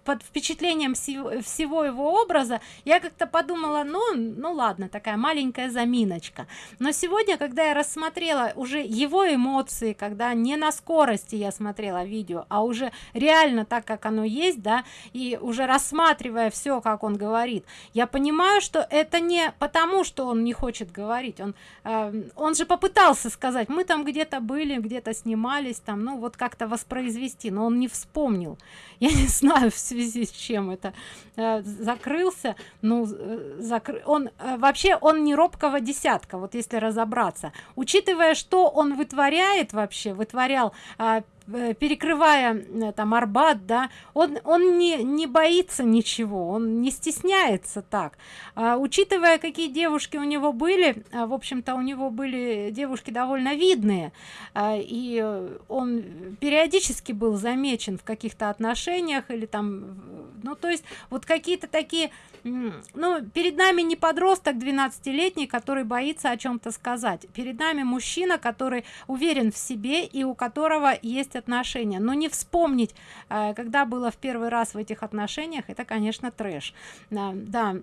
под впечатлением всего, его образа я как-то подумала ну ну ладно такая маленькая заминочка. Но сегодня когда я рассмотрела уже его эмоции когда не на скорости я смотрела видео а уже реально так как оно есть да и уже рассматривая все как он говорит я понимаю что это не потому что он не хочет говорить. Он э, он же попытался сказать мы там где-то были где-то снимались там ну вот как-то воспроизвести но он не вспомнил. Я не знаю в связи с чем это э, закрылся ну э, закры... он э, вообще он не робкого десятка вот если разобраться. Учитывая что он вытворяет вообще вытворял а, перекрывая э, там арбат да он он не не боится ничего он не стесняется так. А, учитывая какие девушки у него были а, в общем-то у него были девушки довольно видные а, и э, он периодически был замечен в каких-то отношениях или там ну то есть вот какие-то такие ну перед нами не подросток 12-летний который боится о чем-то сказать. Перед нами мужчина который уверен в себе и у которого есть отношения. Но не вспомнить э, когда было в первый раз в этих отношениях это конечно трэш. Да, да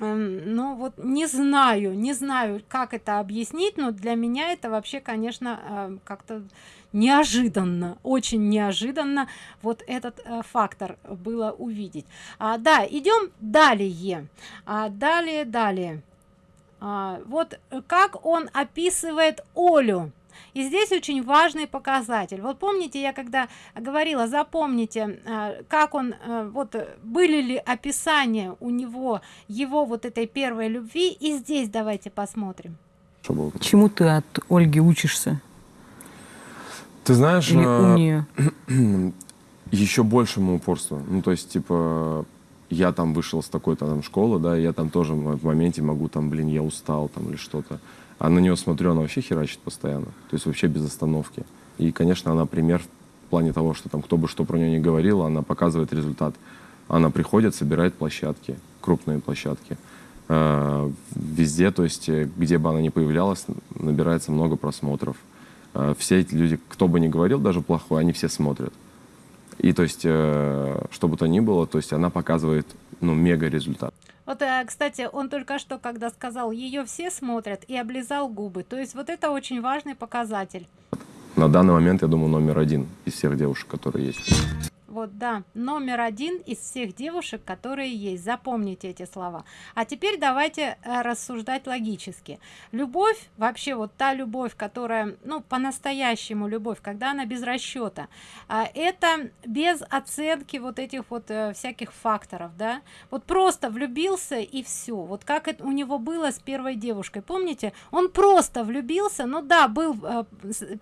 ну вот не знаю не знаю как это объяснить но для меня это вообще конечно э, как-то неожиданно очень неожиданно вот этот э, фактор было увидеть. А, да идем далее. А, далее далее. А, вот э, как он описывает олю и здесь очень важный показатель вот помните я когда говорила запомните э, как он э, вот э, были ли описания у него его вот этой первой любви и здесь давайте посмотрим? Чему ты от Ольги учишься? Ты знаешь, Или э, у нее? еще большему упорству. Ну, то есть, типа, я там вышел с такой-то там школы, да, и я там тоже в в моменте могу там, блин, я устал там или что-то. А на нее смотрю, она вообще херачит постоянно. То есть вообще без остановки. И, конечно, она пример в плане того, что там кто бы что про нее не говорил, она показывает результат. Она приходит, собирает площадки, крупные площадки. Э, Везде, то есть, э, где бы она ни появлялась, набирается много просмотров. Э, Все эти люди, кто бы ни говорил, даже плохой, они все смотрят. И то есть, что бы то ни было, то есть она показывает, ну, мега результат. Вот, э, кстати, он только что, когда сказал, ее все смотрят, и облизал губы. То есть вот это очень важный показатель. На данный момент, я думаю, номер один из всех девушек, которые есть. Вот, да, номер один из всех девушек, которые есть. Запомните эти слова. А теперь давайте э, рассуждать логически. Любовь, вообще вот та любовь, которая, ну, по-настоящему любовь, когда она без расчета, а, это без оценки вот этих вот э, всяких факторов, да. Вот просто влюбился и все. Вот как это у него было с первой девушкой. Помните? Он просто влюбился, ну да, был э,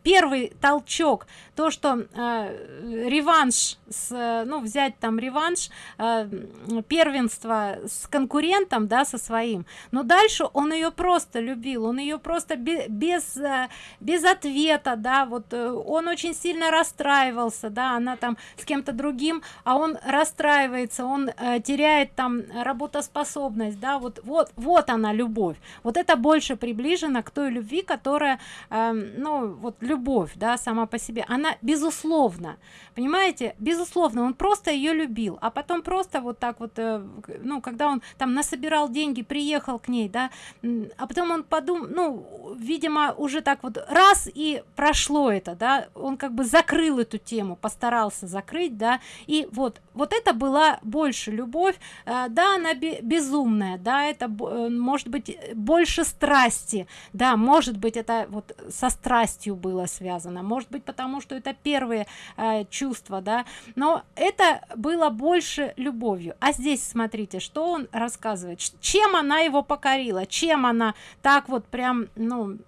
первый толчок, то, что реванш с, э, ну, взять там реванш, э, первенство с конкурентом, да, со своим, но дальше он ее просто любил, он ее просто без, э, без ответа, да, вот он очень сильно расстраивался, да, она там с кем-то другим, а он расстраивается, он теряет там работоспособность, да, вот, вот, вот она любовь, вот это больше приближено к той любви, которая, э, ну, вот любовь, да, сама по себе, она безусловно, понимаете, безусловно, безусловно он просто ее любил а потом просто вот так вот э, ну когда он там насобирал деньги приехал к ней да а потом он подумал ну видимо уже так вот раз и прошло это да он как бы закрыл эту тему постарался закрыть да и вот вот это была больше любовь э, да она безумная да это э, может быть больше страсти да может быть это вот со страстью было связано может быть потому что это первые чувства да но это было больше любовью. А здесь смотрите что он рассказывает. Чем она его покорила? Чем она так вот прям ну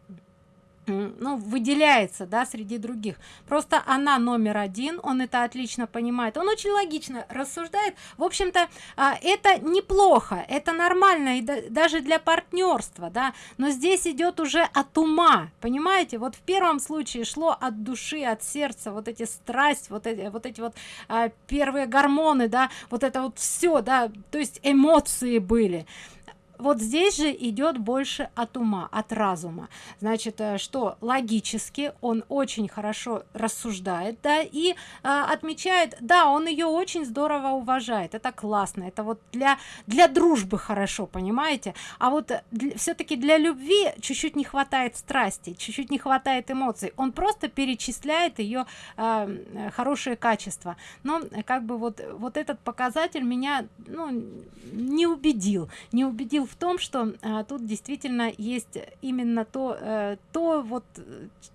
ну, выделяется, да, среди других. Просто она номер один, он это отлично понимает. Он очень логично рассуждает. В общем-то, а, это неплохо, это нормально и даже для партнерства, да. Но здесь идет уже от ума, понимаете? Вот в первом случае шло от души, от сердца, вот эти страсть, вот эти вот эти вот а, первые гормоны, да, вот это вот все, да, то есть эмоции были вот здесь же идет больше от ума от разума. Значит э, что логически он очень хорошо рассуждает да и а, отмечает да он ее очень здорово уважает. Это классно это вот для для дружбы хорошо понимаете? А вот все-таки для любви чуть-чуть не хватает страсти чуть-чуть не хватает эмоций. Он просто перечисляет ее а, хорошие качества. Но как бы вот вот этот показатель меня ну не убедил не убедил в том что а, тут действительно есть именно то э, то вот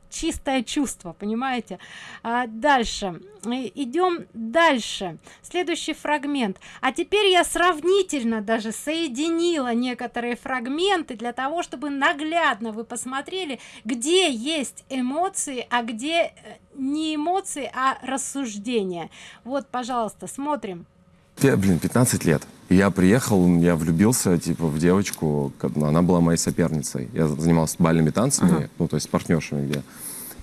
чистое чувство понимаете? А дальше. Идем дальше. Следующий фрагмент. А теперь я сравнительно даже соединила некоторые фрагменты для того чтобы наглядно вы посмотрели где есть эмоции а где э, не эмоции а рассуждения. Вот пожалуйста смотрим блин 15 лет я приехал, я влюбился, типа, в девочку, она была моей соперницей. Я занимался бальными танцами, ага. ну, то есть с партнершами где.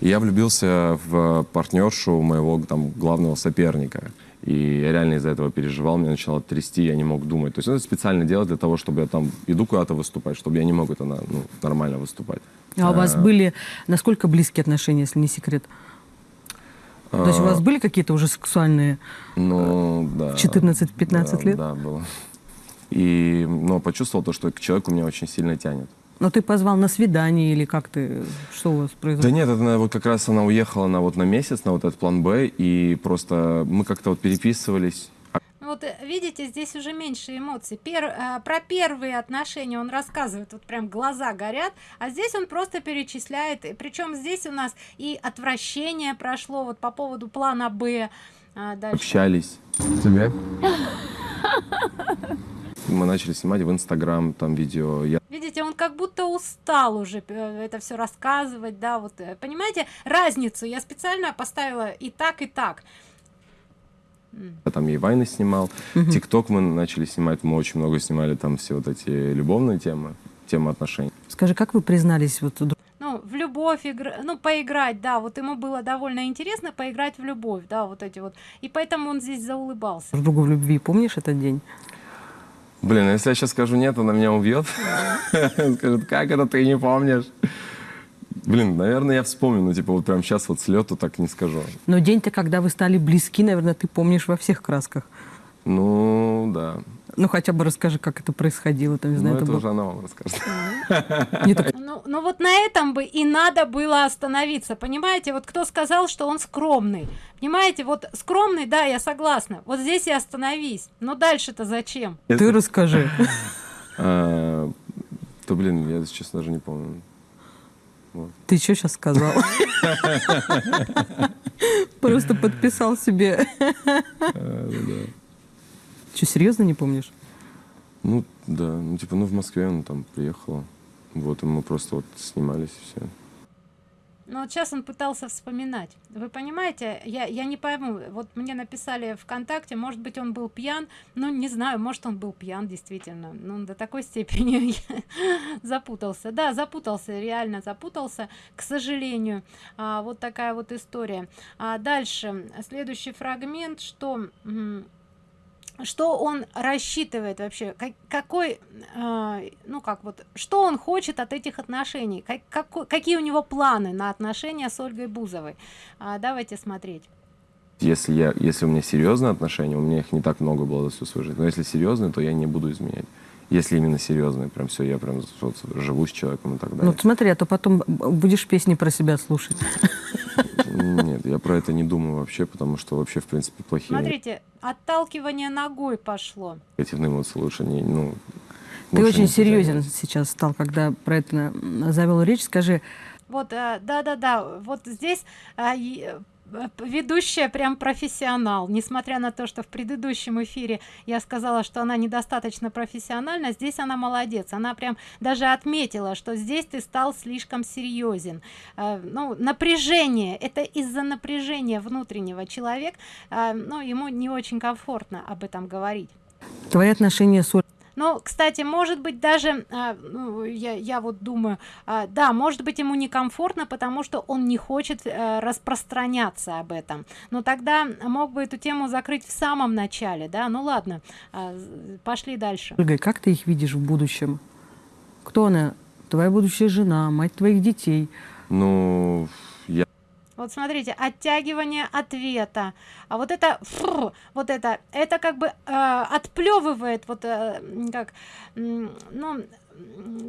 И я влюбился в партнершу моего там главного соперника. И я реально из-за этого переживал, меня начало трясти, я не мог думать. То есть это специально делать для того, чтобы я там иду куда-то выступать, чтобы я не мог это ну, нормально выступать. А, а у вас были насколько близкие отношения, если не секрет? То есть у вас были какие-то уже сексуальные ну, да, 14-15 да, лет? Да, было. И но почувствовал то, что к человеку меня очень сильно тянет. Но ты позвал на свидание или как ты, что у вас произошло? Да нет, это вот как раз она уехала на вот на месяц, на вот этот план Б, и просто мы как-то вот переписывались, вот э, видите здесь уже меньше эмоций. Пер, э, про первые отношения он рассказывает вот прям глаза горят а здесь он просто перечисляет причем здесь у нас и отвращение прошло вот по поводу плана б а, дальше. общались. Тебе? Мы начали снимать в инстаграм там видео. Я видите он как будто устал уже э, это все рассказывать да вот понимаете разницу я специально поставила и так и так я там и вайны снимал. Тикток мы начали снимать, мы очень много снимали там все вот эти любовные темы, темы отношений. Скажи, как вы признались вот ну, в любовь игр... ну поиграть да вот ему было довольно интересно поиграть в любовь да вот эти вот. И поэтому он здесь заулыбался. Другу в любви помнишь этот день? Блин если я сейчас скажу нет она меня убьет скажет как это ты не помнишь Блин, наверное, я вспомню, но типа вот прям сейчас вот с лету так не скажу. Но день-то, когда вы стали близки, наверное, ты помнишь во всех красках. Ну, да. Ну, хотя бы расскажи, как это происходило. Там, не Ну, знаю, это это было- уже она вам расскажет. Ну, ну вот на этом бы и надо было остановиться, понимаете? Вот кто сказал, что он скромный? Понимаете, вот скромный, да, я согласна. Вот здесь и остановись. Но дальше-то зачем? Ты расскажи. А, То, блин, я, честно, даже не помню. Ты что сейчас сказал? Просто подписал себе. Что, серьезно не помнишь? Ну, да, ну, типа, ну, в Москве он там приехала. Вот, и мы просто вот снимались все. Ну вот сейчас он пытался вспоминать. Вы понимаете, я, я не пойму. Вот мне написали ВКонтакте, может быть, он был пьян. Ну, не знаю, может, он был пьян, действительно. Ну, до такой степени запутался. Да, запутался, реально запутался, к сожалению. А, вот такая вот история. А дальше, следующий фрагмент, что... что он рассчитывает вообще, как- какой, э, ну как вот, что он хочет от этих отношений, как, какой- какие у него планы на отношения с Ольгой Бузовой. А, давайте смотреть. Если, я, если у меня серьезные отношения, у меня их не так много было за всю свою жизнь, но если серьезные, то я не буду изменять. Если именно серьезные, прям все, я прям вот живу с человеком и так далее. Ну, смотри, а то потом будешь песни про себя слушать. Я про это не думаю вообще, потому что вообще, в принципе, плохие Смотрите, отталкивание ногой пошло. негативные эмоции лучше не, ну... Ты лучше очень не серьезен сейчас стал, когда про это завел речь. Скажи, Вот, э, да-да-да, вот здесь и, э, ведущая прям профессионал. Несмотря на то, что в предыдущем эфире я сказала, что она недостаточно профессиональна, здесь она молодец. Она прям даже отметила, что здесь ты стал слишком серьезен. Э, Ну, напряжение, это из-за напряжения внутреннего человек, э, ну, ему не очень комфортно об этом говорить. твои отношения с Ну, кстати, может быть, даже, а, ну, я, я вот думаю, а, да, может быть, ему некомфортно, потому что он не хочет э, распространяться об этом. Но тогда мог бы эту тему закрыть в самом начале, да? Ну ладно, з- пошли дальше. Ольгой, как ты их видишь в будущем? Кто она? Твоя будущая жена, мать твоих детей. Ну, я Вот смотрите, оттягивание ответа. А вот это, фу, вот это, это как бы э, отплевывает, вот э, как, ну,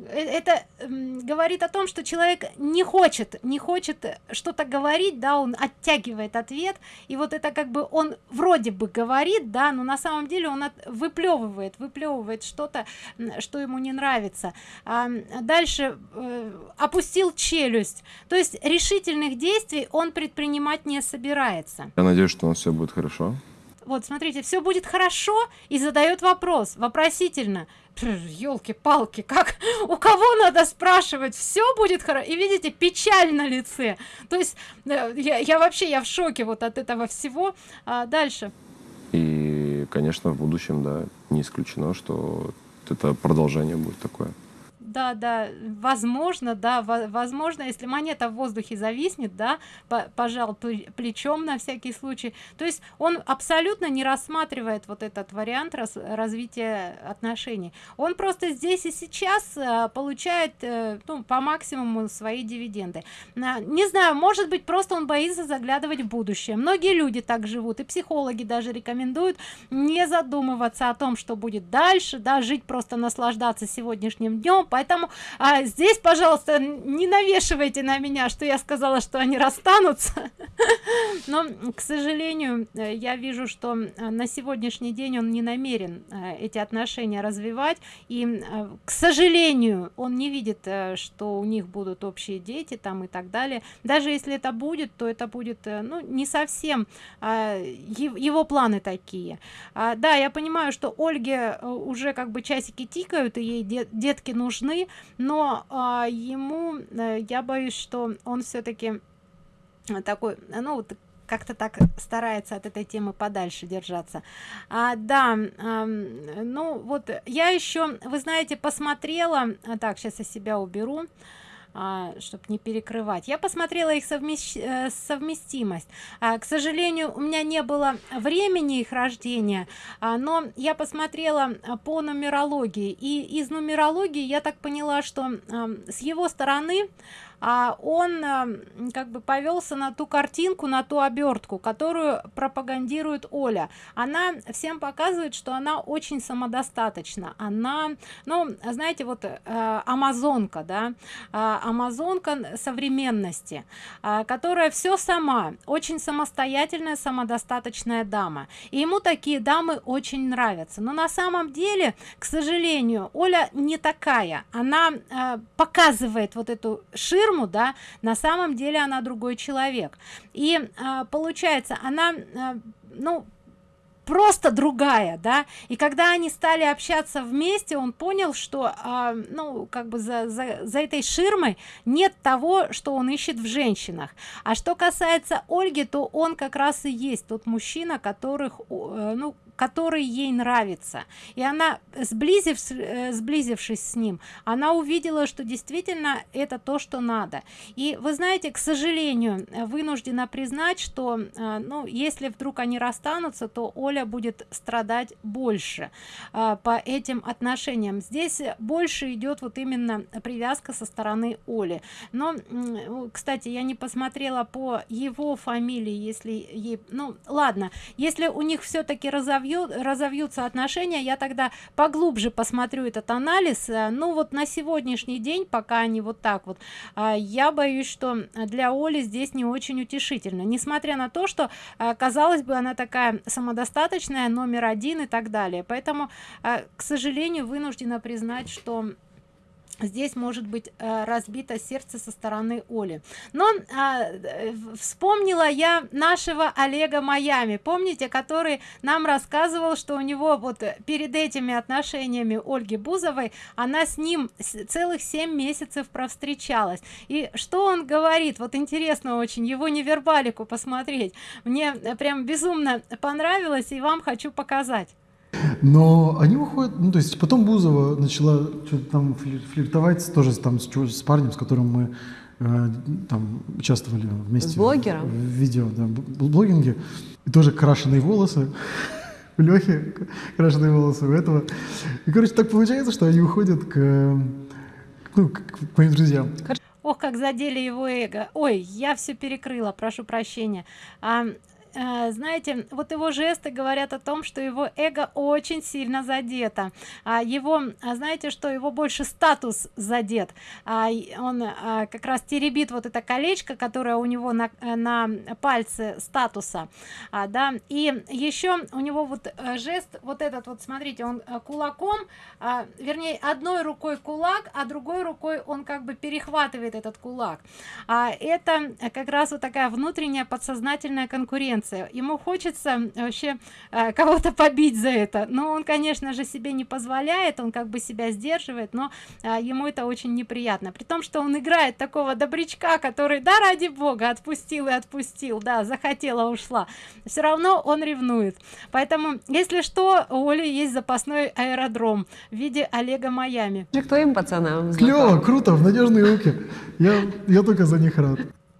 это м, говорит о том, что человек не хочет, не хочет что-то говорить, да, он оттягивает ответ, и вот это как бы он вроде бы говорит, да, но на самом деле он от- выплевывает, выплевывает что-то, что ему не нравится. А, дальше э, опустил челюсть, то есть решительных действий он предпринимать не собирается. я надеюсь, что у нас все будет хорошо. Вот, смотрите, все будет хорошо и задает вопрос, вопросительно. Елки-палки, как у кого надо спрашивать, все будет хорошо. И видите, печаль на лице. То есть э, я, я вообще я в шоке вот от этого всего. А, дальше. И, конечно, в будущем, да, не исключено, что это продолжение будет такое. Да, да, возможно, да, во- возможно, если монета в воздухе зависнет, да, по- пожал пле- плечом на всякий случай. То есть он абсолютно не рассматривает вот этот вариант рас- развития отношений. Он просто здесь и сейчас э, получает, э, ну, по максимуму свои дивиденды. Не знаю, может быть, просто он боится заглядывать в будущее. Многие люди так живут, и психологи даже рекомендуют не задумываться о том, что будет дальше, да, жить просто наслаждаться сегодняшним днем. Поэтому а, здесь, пожалуйста, не навешивайте на меня, что я сказала, что они расстанутся. Но, к сожалению, э, я вижу, что э, на сегодняшний день он не намерен э, эти отношения развивать. И, к сожалению, он не видит, что у них будут общие дети там и так далее. Даже если это будет, то это будет, ну, не совсем а, его планы такие. А, да, я понимаю, что Ольге уже как бы часики тикают, и ей де- детки нужны, но а, ему, э, я боюсь, что он все-таки такой, э, ну, вот как-то так старается от этой темы подальше держаться. А, да, ам, ну вот я еще, вы знаете, посмотрела, а, так, сейчас я себя уберу, чтобы не перекрывать. Я посмотрела их совмещ- э, совместимость. А, к сожалению, у меня не было времени их рождения, а, но я посмотрела а, по нумерологии. И из нумерологии я так поняла, что с его стороны а он а, как бы повелся на ту картинку на ту обертку которую пропагандирует оля. Она всем показывает что она очень самодостаточна. Она ну знаете вот э, амазонка да э, амазонка современности э, которая все сама очень самостоятельная самодостаточная дама. И ему такие дамы очень нравятся. Но на самом деле к сожалению оля не такая. Она показывает вот эту ширму да на самом деле она другой человек. И э, получается она э, ну просто другая да. И когда они стали общаться вместе он понял что а, ну как бы за, за, за этой ширмой нет того что он ищет в женщинах. А что касается ольги то он как раз и есть тот мужчина которых э, ну который ей нравится. И она сблизив э, сблизившись с ним она увидела что действительно это то что надо. И вы знаете к сожалению вынуждена признать что э, ну если вдруг они расстанутся то оля будет страдать больше э, по этим отношениям. Здесь больше идет вот именно привязка со стороны оли. Но кстати я не посмотрела по его фамилии если ей ну ладно если у них все-таки разовьется разовьют, разовьются отношения я тогда поглубже посмотрю этот анализ. Э, ну вот на сегодняшний день пока они вот так вот. А, я боюсь что для оли здесь не очень утешительно. Несмотря на то что э, казалось бы она такая самодостаточная номер один и так далее. Поэтому э, к сожалению вынуждена признать что здесь может быть э, разбито сердце со стороны оли. Но э, вспомнила я нашего олега майами. Помните который нам рассказывал что у него вот перед этими отношениями ольги бузовой она с ним целых семь месяцев провстречалась. И что он говорит? Вот интересно очень его невербалику посмотреть. Мне прям безумно понравилось и вам хочу показать но они выходят, ну то есть потом Бузова начала что-то там флиртовать тоже там с, с парнем, с которым мы э, там участвовали вместе. С блогером? В, в видео, да, блогинге. И тоже крашеные волосы. У Лехи крашеные волосы у этого. И, короче, так получается, что они уходят к, ну, к, к моим друзьям. Ох, как задели его эго. Ой, я все перекрыла, прошу прощения. А, знаете вот его жесты говорят о том что его эго очень сильно задето. А его а знаете что его больше статус задет? А он а, как раз теребит вот это колечко которое у него на, на пальце статуса. А, да и еще у него вот э, жест вот этот вот смотрите он э, кулаком а, вернее одной рукой кулак а другой рукой он как бы перехватывает этот кулак. А это как раз вот такая внутренняя подсознательная конкуренция конкуренция ему хочется вообще э, кого-то побить за это. Но он конечно же себе не позволяет он как бы себя сдерживает но э, ему это очень неприятно. При том что он играет такого добрячка который да ради бога отпустил и отпустил да захотела ушла все равно он ревнует. Поэтому если что у оли есть запасной аэродром в виде олега майами. Кто им пацанам клево круто в надежные руки. Я я только за них рад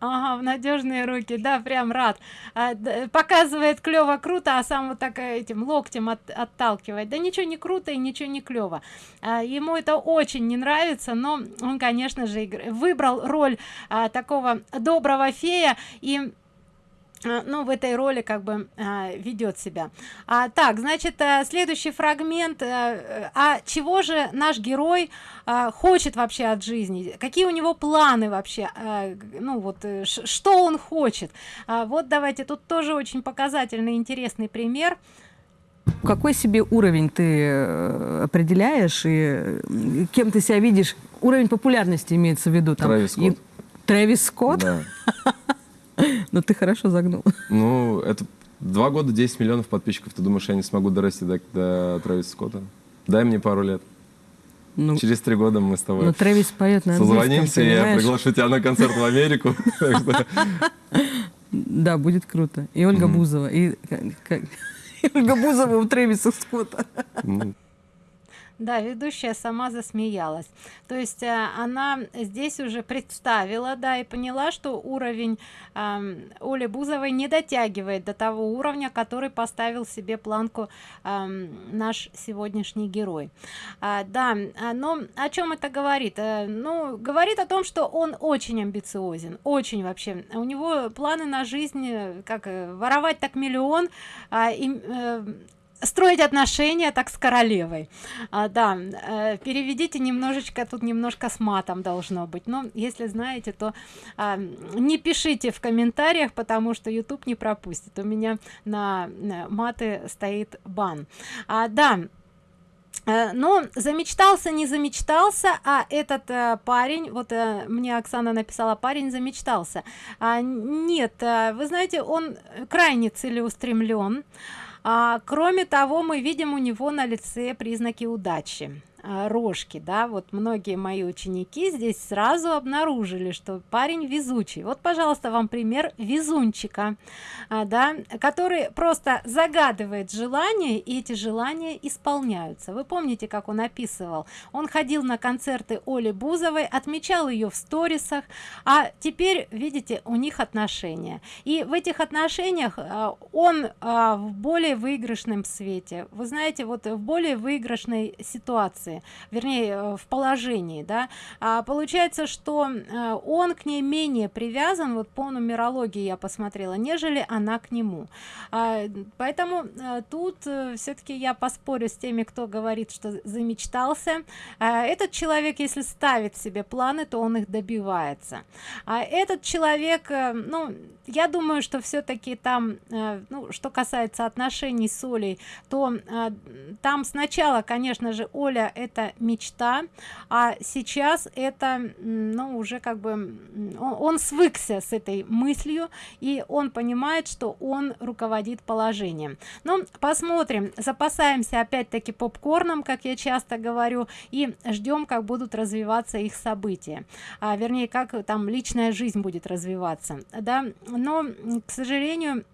ага, в надежные руки. Да прям рад. А, показывает клево круто а сам вот так этим локтем от, отталкивает. Да ничего не круто и ничего не клево а, ему это очень не нравится но он конечно же выбрал роль а, такого доброго фея. И ну в этой роли как бы а, ведет себя. А, так значит а, следующий фрагмент а, а чего же наш герой а, хочет вообще от жизни? Какие у него планы вообще? А, ну вот э, что он хочет? А, вот давайте тут тоже очень показательный интересный пример. Какой себе уровень ты определяешь и кем ты себя видишь? Уровень популярности имеется в виду там. Трэвис Скотт, и... Трэвис Скотт? Да. Ну, ты хорошо загнул. Ну, это два года 10 миллионов подписчиков. Ты думаешь, я не смогу дорасти до, до Трэвиса Скотта? Дай мне пару лет. Ну, Через три года мы с тобой ну, Трэвис поет на созвонимся, и я приглашу тебя на концерт в Америку. Да, будет круто. И Ольга Бузова. И Ольга Бузова у Трэвиса Скотта. Да, ведущая сама засмеялась. То есть э, она здесь уже представила, да, и поняла, что уровень э, Оли Бузовой не дотягивает до того уровня, который поставил себе планку э, наш сегодняшний герой. А, да, а, но о чем это говорит? Э, ну, говорит о том, что он очень амбициозен, очень вообще. У него планы на жизнь, э, как воровать так миллион, а, и, э, строить отношения так с королевой. А, да э, переведите немножечко тут немножко с матом должно быть. Но если знаете то а, не пишите в комментариях потому что youtube не пропустит. У меня на, на маты стоит бан. А, да э, но замечтался не замечтался а этот э, парень вот э, мне оксана написала парень замечтался. А, нет э, вы знаете он крайне целеустремлен а, кроме того мы видим у него на лице признаки удачи. а, рожки да. Вот многие мои ученики здесь сразу обнаружили что парень везучий. Вот пожалуйста вам пример везунчика а, да который просто загадывает желания и эти желания исполняются. Вы помните как он описывал? Он ходил на концерты оли бузовой отмечал ее в сторисах а теперь видите у них отношения. И в этих отношениях а, он а, в более выигрышном свете. Вы знаете вот в более выигрышной ситуации вернее э, в положении да. А получается что э, он к ней менее привязан вот по нумерологии я посмотрела нежели она к нему. А, поэтому а, тут все-таки я поспорю с теми кто говорит что замечтался. А, этот человек если ставит себе планы то он их добивается. А этот человек ну я думаю что все-таки там ну что касается отношений с олей то там сначала конечно же оля это мечта а сейчас это ну уже как бы он, свыкся с этой мыслью и он понимает что он руководит положением. Но посмотрим запасаемся опять-таки попкорном как я часто говорю и ждем как будут развиваться их события. А, вернее как там личная жизнь будет развиваться да. Но к сожалению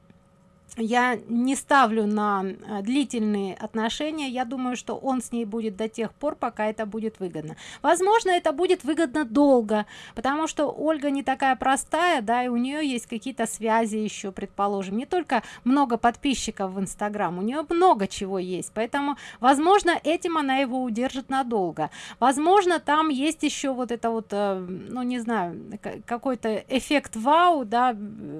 я не ставлю на э, длительные отношения. Я думаю что он с ней будет до тех пор пока это будет выгодно. Возможно это будет выгодно долго потому что ольга не такая простая да и у нее есть какие-то связи еще предположим. Не только много подписчиков в инстаграм у нее много чего есть. Поэтому возможно этим она его удержит надолго. Возможно там есть еще вот это вот э, ну не знаю какой-то эффект вау да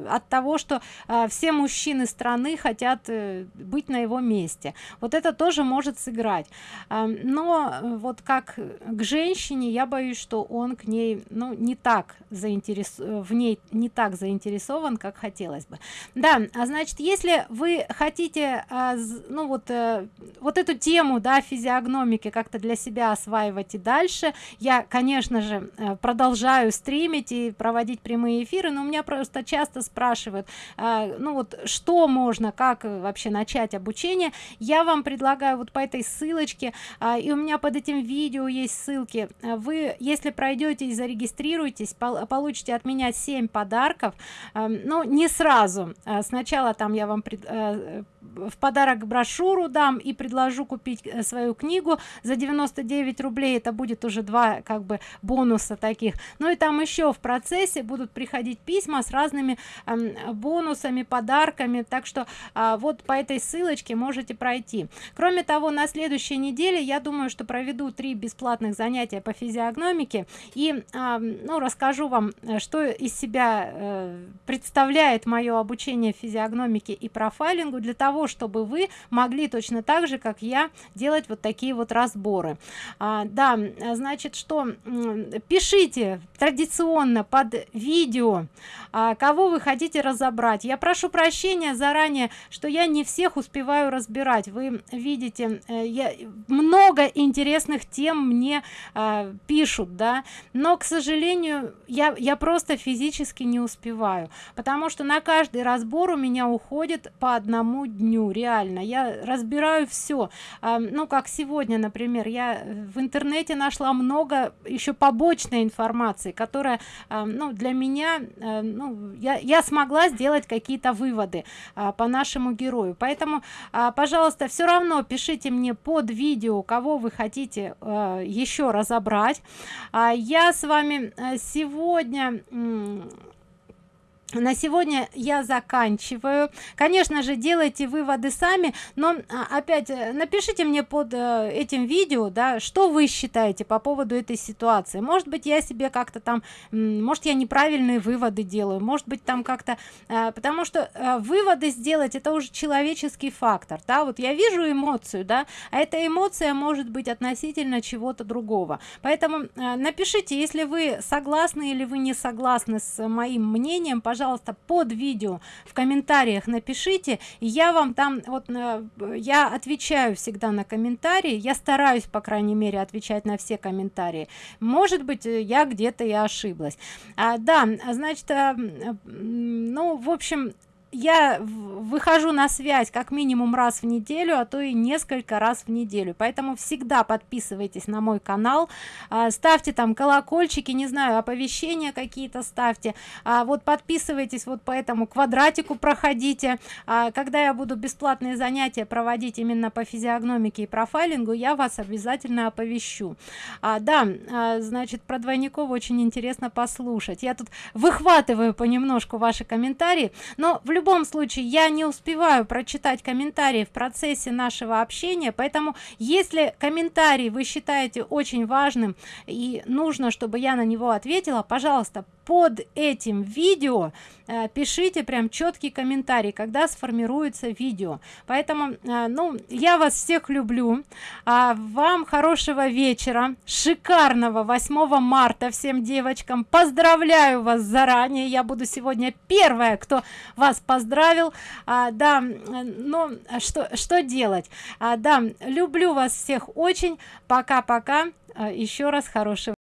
от того что э, все мужчины страны хотят э, быть на его месте. Вот это тоже может сыграть. Но э, вот как к женщине я боюсь что он к ней ну не так заинтерес в ней не так заинтересован как хотелось бы. Да а значит если вы хотите а, ну вот э, вот эту тему да физиогномики как-то для себя осваивать и дальше я конечно же продолжаю стримить и проводить прямые эфиры но у меня просто часто спрашивают а, ну вот что можно как э, вообще начать обучение. Я вам предлагаю вот по этой ссылочке а, и у меня под этим видео есть ссылки. Вы если пройдете и зарегистрируетесь получите от меня 7 подарков. А, но не сразу. А, сначала там я вам пред, а, в подарок брошюру дам и предложу купить свою книгу. За 99 рублей это будет уже два как бы бонуса таких. Ну и там еще в процессе будут приходить письма с разными э, бонусами подарками. Так что э, вот по этой ссылочке можете пройти. Кроме того на следующей неделе я думаю что проведу три бесплатных занятия по физиогномике. И э, ну расскажу вам э, что из себя э, представляет мое обучение физиогномике и профайлингу для того чтобы вы могли точно так же как я делать вот такие вот разборы. А, да значит что пишите традиционно под видео а, кого вы хотите разобрать. Я прошу прощения заранее что я не всех успеваю разбирать. Вы видите э, я много интересных тем мне а, пишут да. Но к сожалению я я просто физически не успеваю потому что на каждый разбор у меня уходит по одному дню реально. Я разбираю все ну как сегодня например я в интернете нашла много еще побочной информации которая ну для меня ну я, я смогла сделать какие-то выводы а, по нашему герою. Поэтому а, пожалуйста все равно пишите мне под видео кого вы хотите а, еще разобрать. Я с вами а, сегодня на сегодня я заканчиваю. Конечно же делайте выводы сами но а, опять э, напишите мне под э, этим видео да что вы считаете по поводу этой ситуации. Может быть я себе как-то там может я неправильные выводы делаю может быть там как-то э, потому что выводы сделать это уже человеческий фактор да. Вот я вижу эмоцию да а эта эмоция может быть относительно чего-то другого. Поэтому напишите если вы согласны или вы не согласны с моим мнением пожалуйста пожалуйста под видео в комментариях напишите. И я вам там вот э, я отвечаю всегда на комментарии. Я стараюсь по крайней мере отвечать на все комментарии. Может быть э, я где-то я ошиблась. А, да значит а, ну в общем я выхожу на связь как минимум раз в неделю а то и несколько раз в неделю. Поэтому всегда подписывайтесь на мой канал. А, ставьте там колокольчики не знаю оповещения какие-то ставьте. А вот подписывайтесь вот по этому квадратику проходите. А, когда я буду бесплатные занятия проводить именно по физиогномике и профайлингу я вас обязательно оповещу. А, да а, значит про двойников очень интересно послушать. Я тут выхватываю понемножку ваши комментарии. Но в любом любом случае я не успеваю прочитать комментарии в процессе нашего общения поэтому если комментарий вы считаете очень важным и нужно чтобы я на него ответила пожалуйста под этим видео э, пишите прям четкий комментарий когда сформируется видео. Поэтому э, ну я вас всех люблю. А вам хорошего вечера шикарного 8 марта всем девочкам. Поздравляю вас заранее. Я буду сегодня первая кто вас поздравил. А, да но что что делать? А, да люблю вас всех очень. Пока пока а, еще раз хорошего